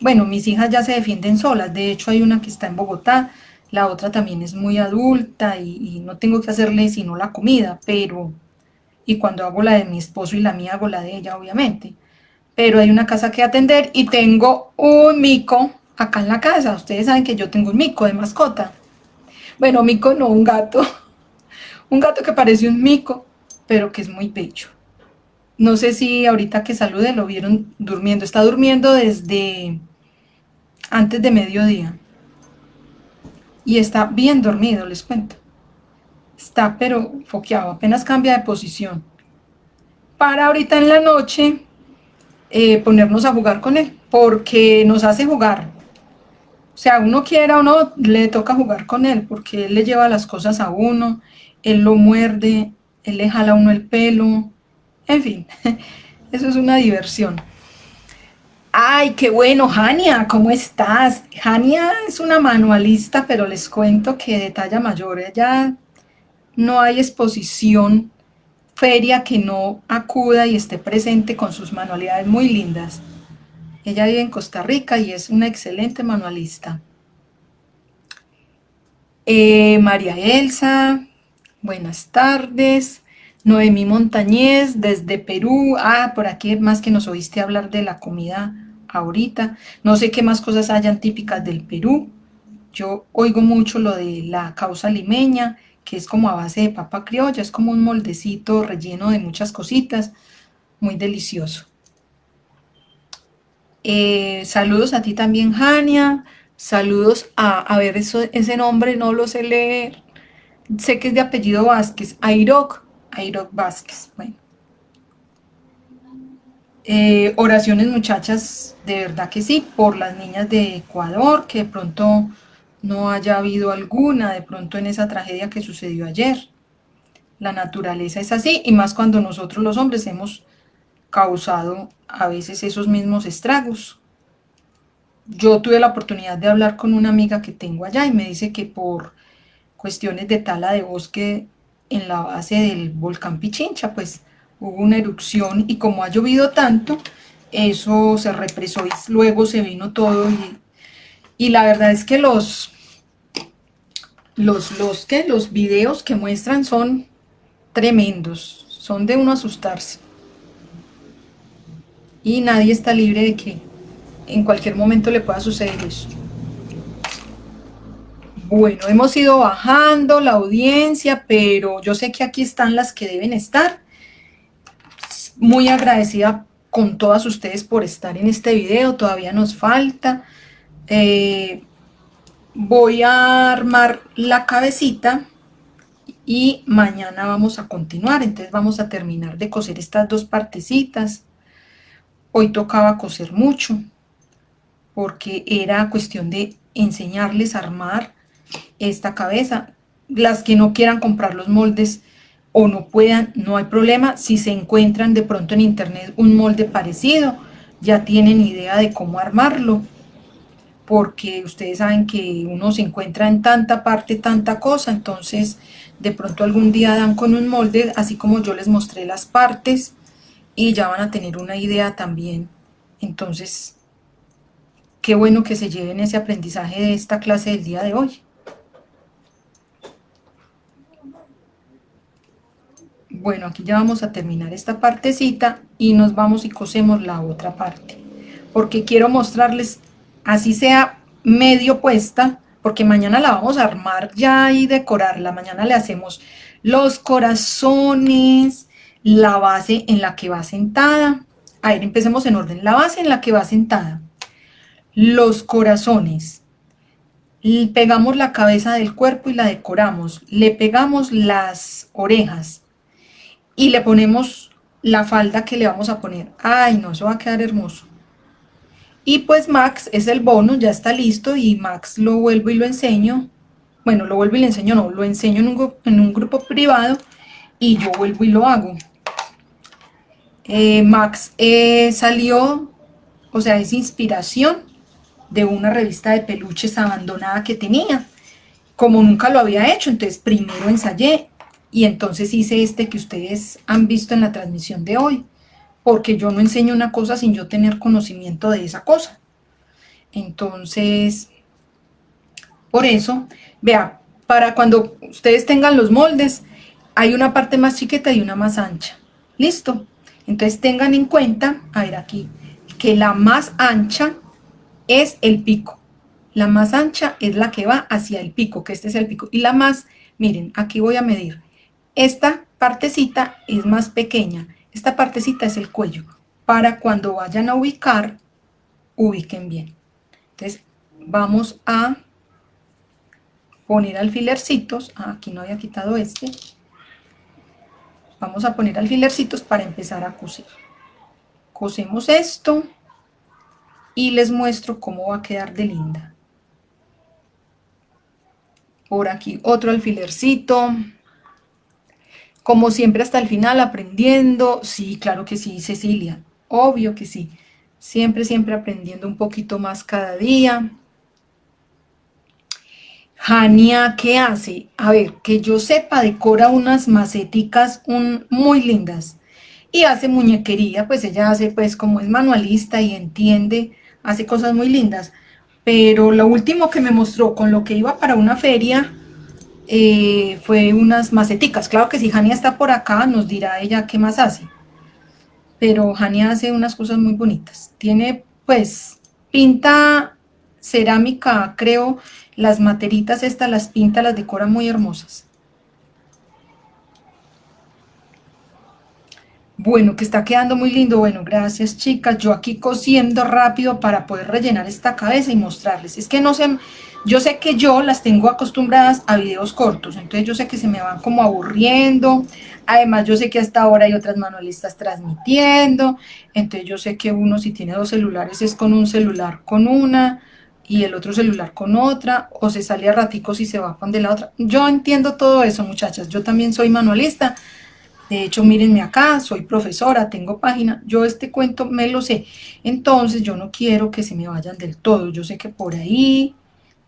Bueno, mis hijas ya se defienden solas, de hecho hay una que está en Bogotá, la otra también es muy adulta y, no tengo que hacerle sino la comida, pero... Y cuando hago la de mi esposo y la mía, hago la de ella, obviamente. Pero hay una casa que atender y tengo un mico acá en la casa. Ustedes saben que yo tengo un mico de mascota. Bueno, mico no, un gato. *laughs* Un gato que parece un mico, pero que es muy pecho. No sé si ahorita que salude lo vieron durmiendo. Está durmiendo desde antes de mediodía. Y está bien dormido, les cuento. Está pero foqueado, apenas cambia de posición. Para ahorita en la noche eh, ponernos a jugar con él, porque nos hace jugar. O sea, uno quiera o no, le toca jugar con él, porque él le lleva las cosas a uno, él lo muerde, él le jala a uno el pelo, en fin, *laughs* eso es una diversión. ¡Ay, qué bueno! Jania, ¿cómo estás? Jania es una manualista, pero les cuento que de talla mayor. Ella no hay exposición, feria que no acuda y esté presente con sus manualidades muy lindas. Ella vive en Costa Rica y es una excelente manualista. Eh, María Elsa, buenas tardes. Noemí Montañez, desde Perú. Ah, por aquí más que nos oíste hablar de la comida ahorita. No sé qué más cosas hayan típicas del Perú. Yo oigo mucho lo de la causa limeña, que es como a base de papa criolla, es como un moldecito relleno de muchas cositas, muy delicioso. Eh, saludos a ti también, Jania. Saludos a, a ver, ese nombre no lo sé leer. Sé que es de apellido Vázquez, Airoc. Airo Vázquez. Bueno. Eh, oraciones muchachas, de verdad que sí, por las niñas de Ecuador, que de pronto no haya habido alguna, de pronto en esa tragedia que sucedió ayer. La naturaleza es así, y más cuando nosotros los hombres hemos causado a veces esos mismos estragos. Yo tuve la oportunidad de hablar con una amiga que tengo allá y me dice que por cuestiones de tala de bosque en la base del volcán Pichincha, pues hubo una erupción y como ha llovido tanto, eso se represó y luego se vino todo y, la verdad es que los, los, los, que los videos que muestran son tremendos, son de uno asustarse. Y nadie está libre de que en cualquier momento le pueda suceder eso. Bueno, hemos ido bajando la audiencia, pero yo sé que aquí están las que deben estar. Muy agradecida con todas ustedes por estar en este video, todavía nos falta. Eh, voy a armar la cabecita y mañana vamos a continuar, entonces vamos a terminar de coser estas dos partecitas. Hoy tocaba coser mucho, porque era cuestión de enseñarles a armar esta cabeza. Las que no quieran comprar los moldes o no puedan, no hay problema. Si se encuentran de pronto en internet un molde parecido, ya tienen idea de cómo armarlo. porque ustedes saben que uno se encuentra en tanta parte, tanta cosa, entonces de pronto algún día dan con un molde, así como yo les mostré las partes, y ya van a tener una idea también. Entonces, qué bueno que se lleven ese aprendizaje de esta clase del día de hoy. Bueno, aquí ya vamos a terminar esta partecita y nos vamos y cosemos la otra parte. Porque quiero mostrarles, así sea medio puesta, porque mañana la vamos a armar ya y decorarla. Mañana le hacemos los corazones, la base en la que va sentada. A ver, empecemos en orden. La base en la que va sentada. Los corazones. Pegamos la cabeza del cuerpo y la decoramos. Le pegamos las orejas y le ponemos la falda que le vamos a poner. ¡Ay, no! Eso va a quedar hermoso. Y pues Max es el bono, ya está listo y Max lo vuelvo y lo enseño. Bueno, lo vuelvo y le enseño, no, lo enseño en un, en un grupo privado y yo vuelvo y lo hago. Eh, Max eh, salió, o sea, es inspiración de una revista de peluches abandonada que tenía. Como nunca lo había hecho, entonces primero ensayé y entonces hice este que ustedes han visto en la transmisión de hoy, porque yo no enseño una cosa sin yo tener conocimiento de esa cosa. Entonces, por eso, vea, para cuando ustedes tengan los moldes, hay una parte más chiquita y una más ancha. ¿Listo? Entonces tengan en cuenta, a ver aquí, que la más ancha es el pico. La más ancha es la que va hacia el pico, que este es el pico. Y la más, miren, aquí voy a medir. Esta partecita es más pequeña, esta partecita es el cuello, para cuando vayan a ubicar, ubiquen bien. Entonces vamos a poner alfilercitos, ah, aquí no había quitado este, vamos a poner alfilercitos para empezar a coser. Cosemos esto y les muestro cómo va a quedar de linda. Por aquí otro alfilercito, como siempre hasta el final aprendiendo, sí, claro que sí, Cecilia, obvio que sí, siempre, siempre aprendiendo un poquito más cada día. Jania, ¿qué hace? A ver, que yo sepa, decora unas maceticas muy lindas y hace muñequería, pues ella hace, pues como es manualista y entiende, hace cosas muy lindas, pero lo último que me mostró con lo que iba para una feria, eh, fue unas maceticas. Claro que si Jania está por acá, nos dirá ella qué más hace. Pero Jania hace unas cosas muy bonitas. Tiene, pues, pinta cerámica, creo, las materitas estas las pinta, las decora muy hermosas. Bueno, que está quedando muy lindo. Bueno, gracias chicas. Yo aquí cosiendo rápido para poder rellenar esta cabeza y mostrarles. Es que no se yo sé que yo las tengo acostumbradas a videos cortos, entonces yo sé que se me van como aburriendo, además yo sé que hasta ahora hay otras manualistas transmitiendo, entonces yo sé que uno si tiene dos celulares es con un celular con una y el otro celular con otra, o se sale a raticos y se va con de la otra. Yo entiendo todo eso muchachas, yo también soy manualista, de hecho, mírenme acá, soy profesora, tengo página, yo este cuento me lo sé. Entonces, yo no quiero que se me vayan del todo. Yo sé que por ahí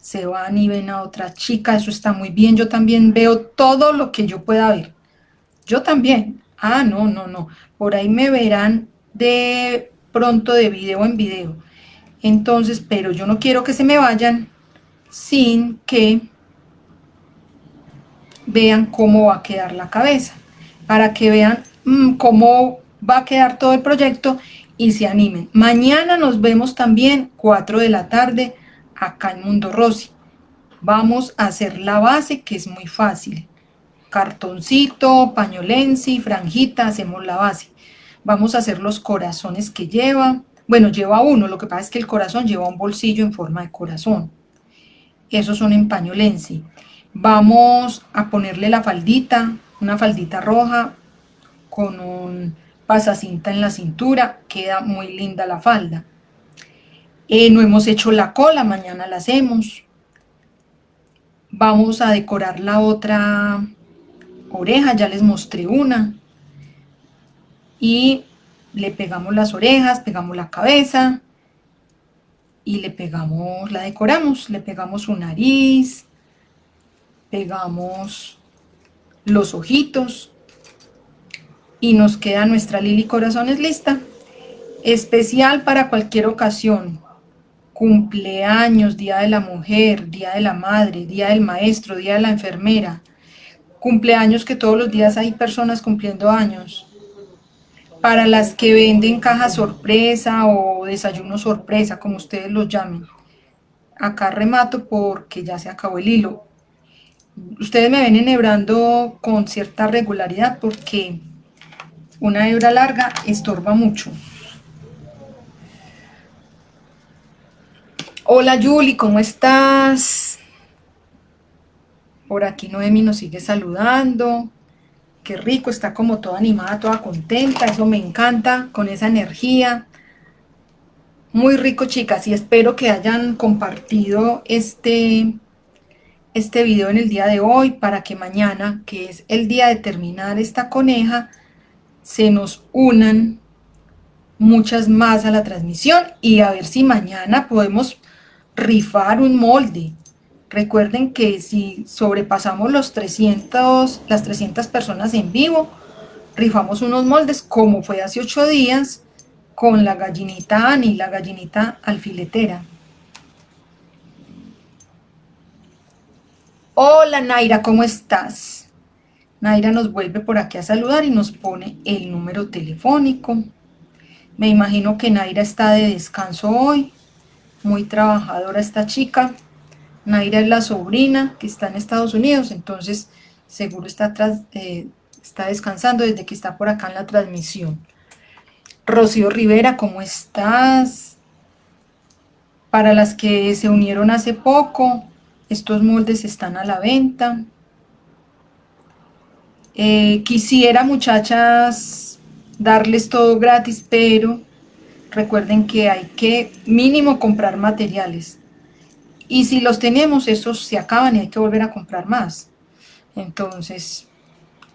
se van y ven a otra chica, eso está muy bien, yo también veo todo lo que yo pueda ver. Yo también, ah, no, no, no, por ahí me verán de pronto de video en video. Entonces, pero yo no quiero que se me vayan sin que vean cómo va a quedar la cabeza, para que vean mm, cómo va a quedar todo el proyecto y se animen. Mañana nos vemos también, 4 de la tarde, acá en Mundo Rosy. Vamos a hacer la base que es muy fácil. Cartoncito, pañolensi, franjita, hacemos la base. Vamos a hacer los corazones que lleva. Bueno, lleva uno, lo que pasa es que el corazón lleva un bolsillo en forma de corazón. Esos son en pañolensi. Vamos a ponerle la faldita, una faldita roja con un pasacinta en la cintura. Queda muy linda la falda. Eh, no hemos hecho la cola, mañana la hacemos. Vamos a decorar la otra oreja, ya les mostré una. Y le pegamos las orejas, pegamos la cabeza. y le pegamos, la decoramos, le pegamos su nariz, pegamos los ojitos y nos queda nuestra Lili Corazones lista. Especial para cualquier ocasión, cumpleaños, día de la mujer, día de la madre, día del maestro, día de la enfermera, cumpleaños que todos los días hay personas cumpliendo años, para las que venden caja sorpresa o desayuno sorpresa, como ustedes los llamen. Acá remato porque ya se acabó el hilo. Ustedes me ven enhebrando con cierta regularidad porque una hebra larga estorba mucho. Hola Yuli, ¿cómo estás? Por aquí Noemi nos sigue saludando. Qué rico, está como toda animada, toda contenta, eso me encanta, con esa energía. Muy rico, chicas, y espero que hayan compartido este, este video en el día de hoy para que mañana, que es el día de terminar esta coneja, se nos unan muchas más a la transmisión y a ver si mañana podemos rifar un molde. Recuerden que si sobrepasamos los 300, las 300 personas en vivo, rifamos unos moldes como fue hace 8 días con la gallinita Ani, la gallinita alfiletera. Hola Naira, ¿cómo estás? Naira nos vuelve por aquí a saludar y nos pone el número telefónico. Me imagino que Naira está de descanso hoy, muy trabajadora esta chica. Naira es la sobrina que está en Estados Unidos, entonces seguro está, eh, está descansando desde que está por acá en la transmisión. Rocío Rivera, ¿cómo estás? Para las que se unieron hace poco, estos moldes están a la venta. Eh, quisiera, muchachas, darles todo gratis, pero recuerden que hay que mínimo comprar materiales. Y si los tenemos, esos se acaban y hay que volver a comprar más. Entonces,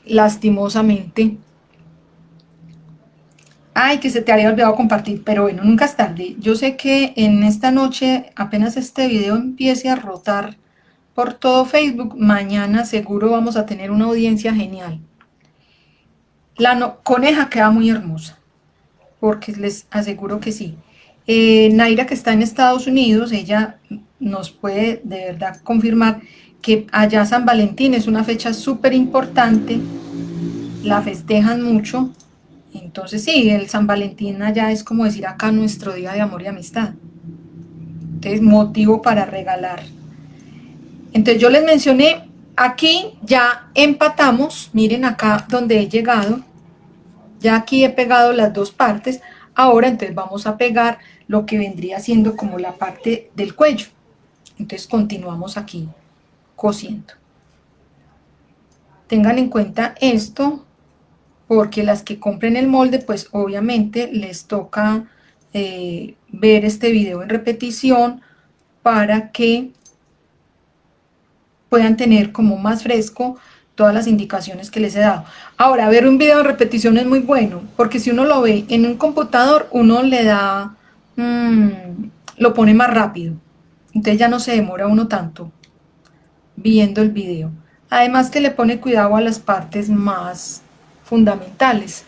lastimosamente... Ay, que se te había olvidado compartir, pero bueno, nunca es tarde. Yo sé que en esta noche, apenas este video empiece a rotar por todo Facebook, mañana seguro vamos a tener una audiencia genial. La coneja queda muy hermosa, porque les aseguro que sí. Eh, Naira, que está en Estados Unidos, ella nos puede de verdad confirmar que allá San Valentín es una fecha súper importante, la festejan mucho, entonces sí, el San Valentín allá es como decir acá nuestro día de amor y amistad. Entonces, motivo para regalar. Entonces yo les mencioné, aquí ya empatamos, miren acá donde he llegado, ya aquí he pegado las dos partes, ahora entonces vamos a pegar lo que vendría siendo como la parte del cuello. Entonces continuamos aquí cosiendo. Tengan en cuenta esto, porque las que compren el molde, pues obviamente les toca eh, ver este video en repetición para que puedan tener como más fresco todas las indicaciones que les he dado. Ahora, ver un video en repetición es muy bueno, porque si uno lo ve en un computador, uno le da, mm, lo pone más rápido. Entonces ya no se demora uno tanto viendo el video. Además que le pone cuidado a las partes más fundamentales.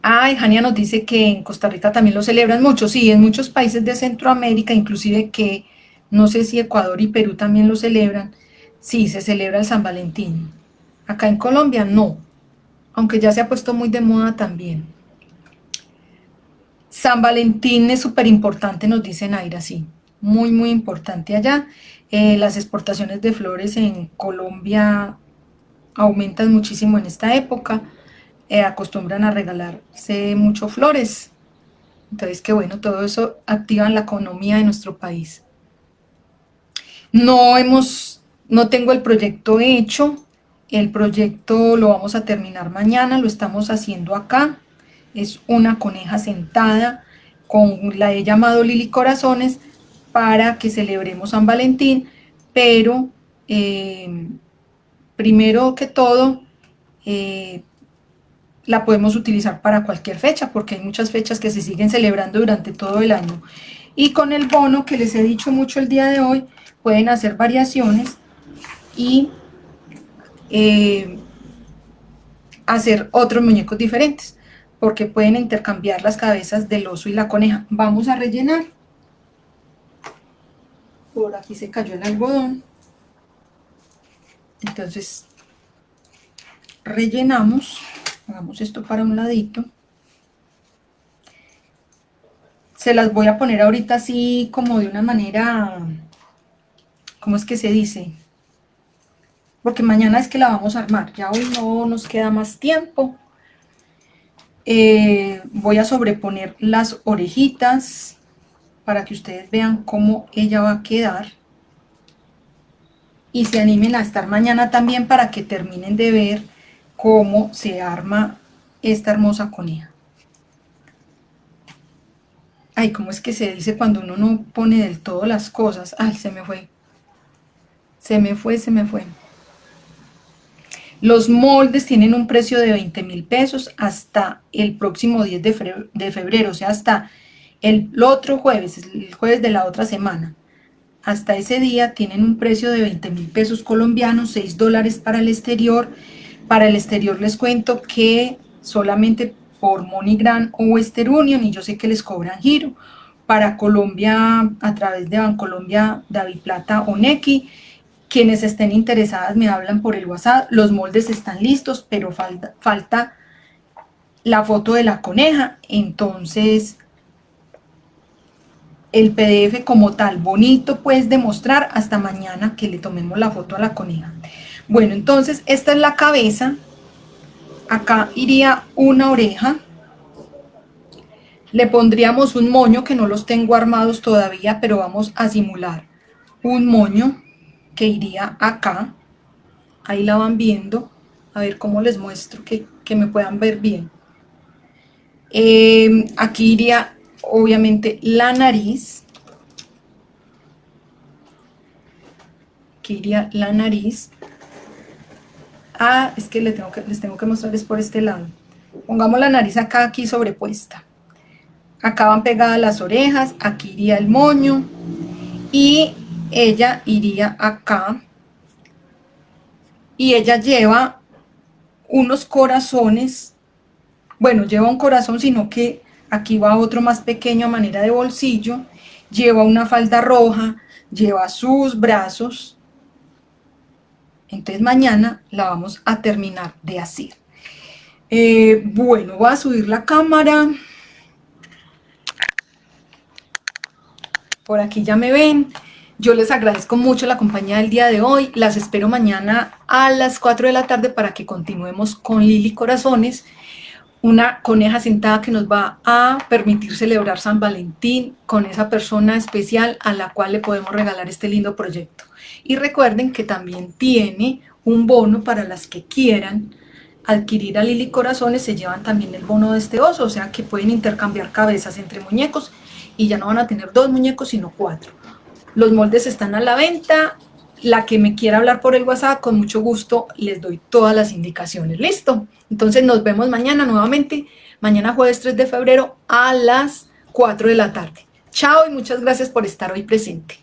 Ay, Jania nos dice que en Costa Rica también lo celebran mucho. Sí, en muchos países de Centroamérica, inclusive que no sé si Ecuador y Perú también lo celebran. Sí, se celebra el San Valentín. Acá en Colombia no, aunque ya se ha puesto muy de moda también. San Valentín es súper importante, nos dice Naira, sí, muy, muy importante allá. Eh, las exportaciones de flores en Colombia aumentan muchísimo en esta época, eh, acostumbran a regalarse mucho flores. Entonces, que bueno, todo eso activa la economía de nuestro país. No hemos, no tengo el proyecto hecho, el proyecto lo vamos a terminar mañana, lo estamos haciendo acá es una coneja sentada con la he llamado Lili Corazones para que celebremos San Valentín, pero eh, primero que todo, eh, la podemos utilizar para cualquier fecha, porque hay muchas fechas que se siguen celebrando durante todo el año. Y con el bono que les he dicho mucho el día de hoy, pueden hacer variaciones y eh, hacer otros muñecos diferentes, porque pueden intercambiar las cabezas del oso y la coneja. Vamos a rellenar. Por aquí se cayó el algodón. Entonces, rellenamos, hagamos esto para un ladito. Se las voy a poner ahorita así como de una manera, ¿cómo es que se dice? Porque mañana es que la vamos a armar, ya hoy no nos queda más tiempo. Eh, voy a sobreponer las orejitas para que ustedes vean cómo ella va a quedar y se animen a estar mañana también para que terminen de ver cómo se arma esta hermosa coneja. Ay, ¿cómo es que se dice cuando uno no pone del todo las cosas? Ay, se me fue. Se me fue, se me fue. Los moldes tienen un precio de 20 mil pesos hasta el próximo 10 de febrero, o sea, hasta el otro jueves, el jueves de la otra semana hasta ese día tienen un precio de 20 mil pesos colombianos, 6 dólares para el exterior. Para el exterior les cuento que solamente por MoneyGram o Western Union, y yo sé que les cobran giro. Para Colombia, a través de Bancolombia, David Plata o Nequi, quienes estén interesadas me hablan por el WhatsApp. Los moldes están listos, pero falta, falta la foto de la coneja. Entonces, el PDF como tal, bonito pues de mostrar hasta mañana que le tomemos la foto a la coneja. Bueno, entonces esta es la cabeza, acá iría una oreja, le pondríamos un moño que no los tengo armados todavía, pero vamos a simular un moño que iría acá, ahí la van viendo, a ver cómo les muestro que, me puedan ver bien. Eh, aquí iría obviamente la nariz, que iría la nariz, ah, es que, les tengo que les tengo que mostrarles por este lado, pongamos la nariz acá, aquí sobrepuesta, acá van pegadas las orejas, aquí iría el moño, y ella iría acá, y ella lleva unos corazones, bueno, lleva un corazón, sino que aquí va otro más pequeño a manera de bolsillo, lleva una falda roja, lleva sus brazos, entonces mañana la vamos a terminar de hacer. Eh, bueno, voy a subir la cámara. Por aquí ya me ven. Yo les agradezco mucho la compañía del día de hoy. Las espero mañana a las 4 de la tarde para que continuemos con Lili Corazones una coneja sentada que nos va a permitir celebrar San Valentín con esa persona especial a la cual le podemos regalar este lindo proyecto. Y recuerden que también tiene un bono para las que quieran adquirir a Lili Corazones, se llevan también el bono de este oso, o sea que pueden intercambiar cabezas entre muñecos y ya no van a tener dos muñecos sino cuatro. Los moldes están a la venta, la que me quiera hablar por el WhatsApp, con mucho gusto les doy todas las indicaciones. ¿Listo? Entonces nos vemos mañana nuevamente, mañana jueves 3 de febrero a las 4 de la tarde. Chao y muchas gracias por estar hoy presente.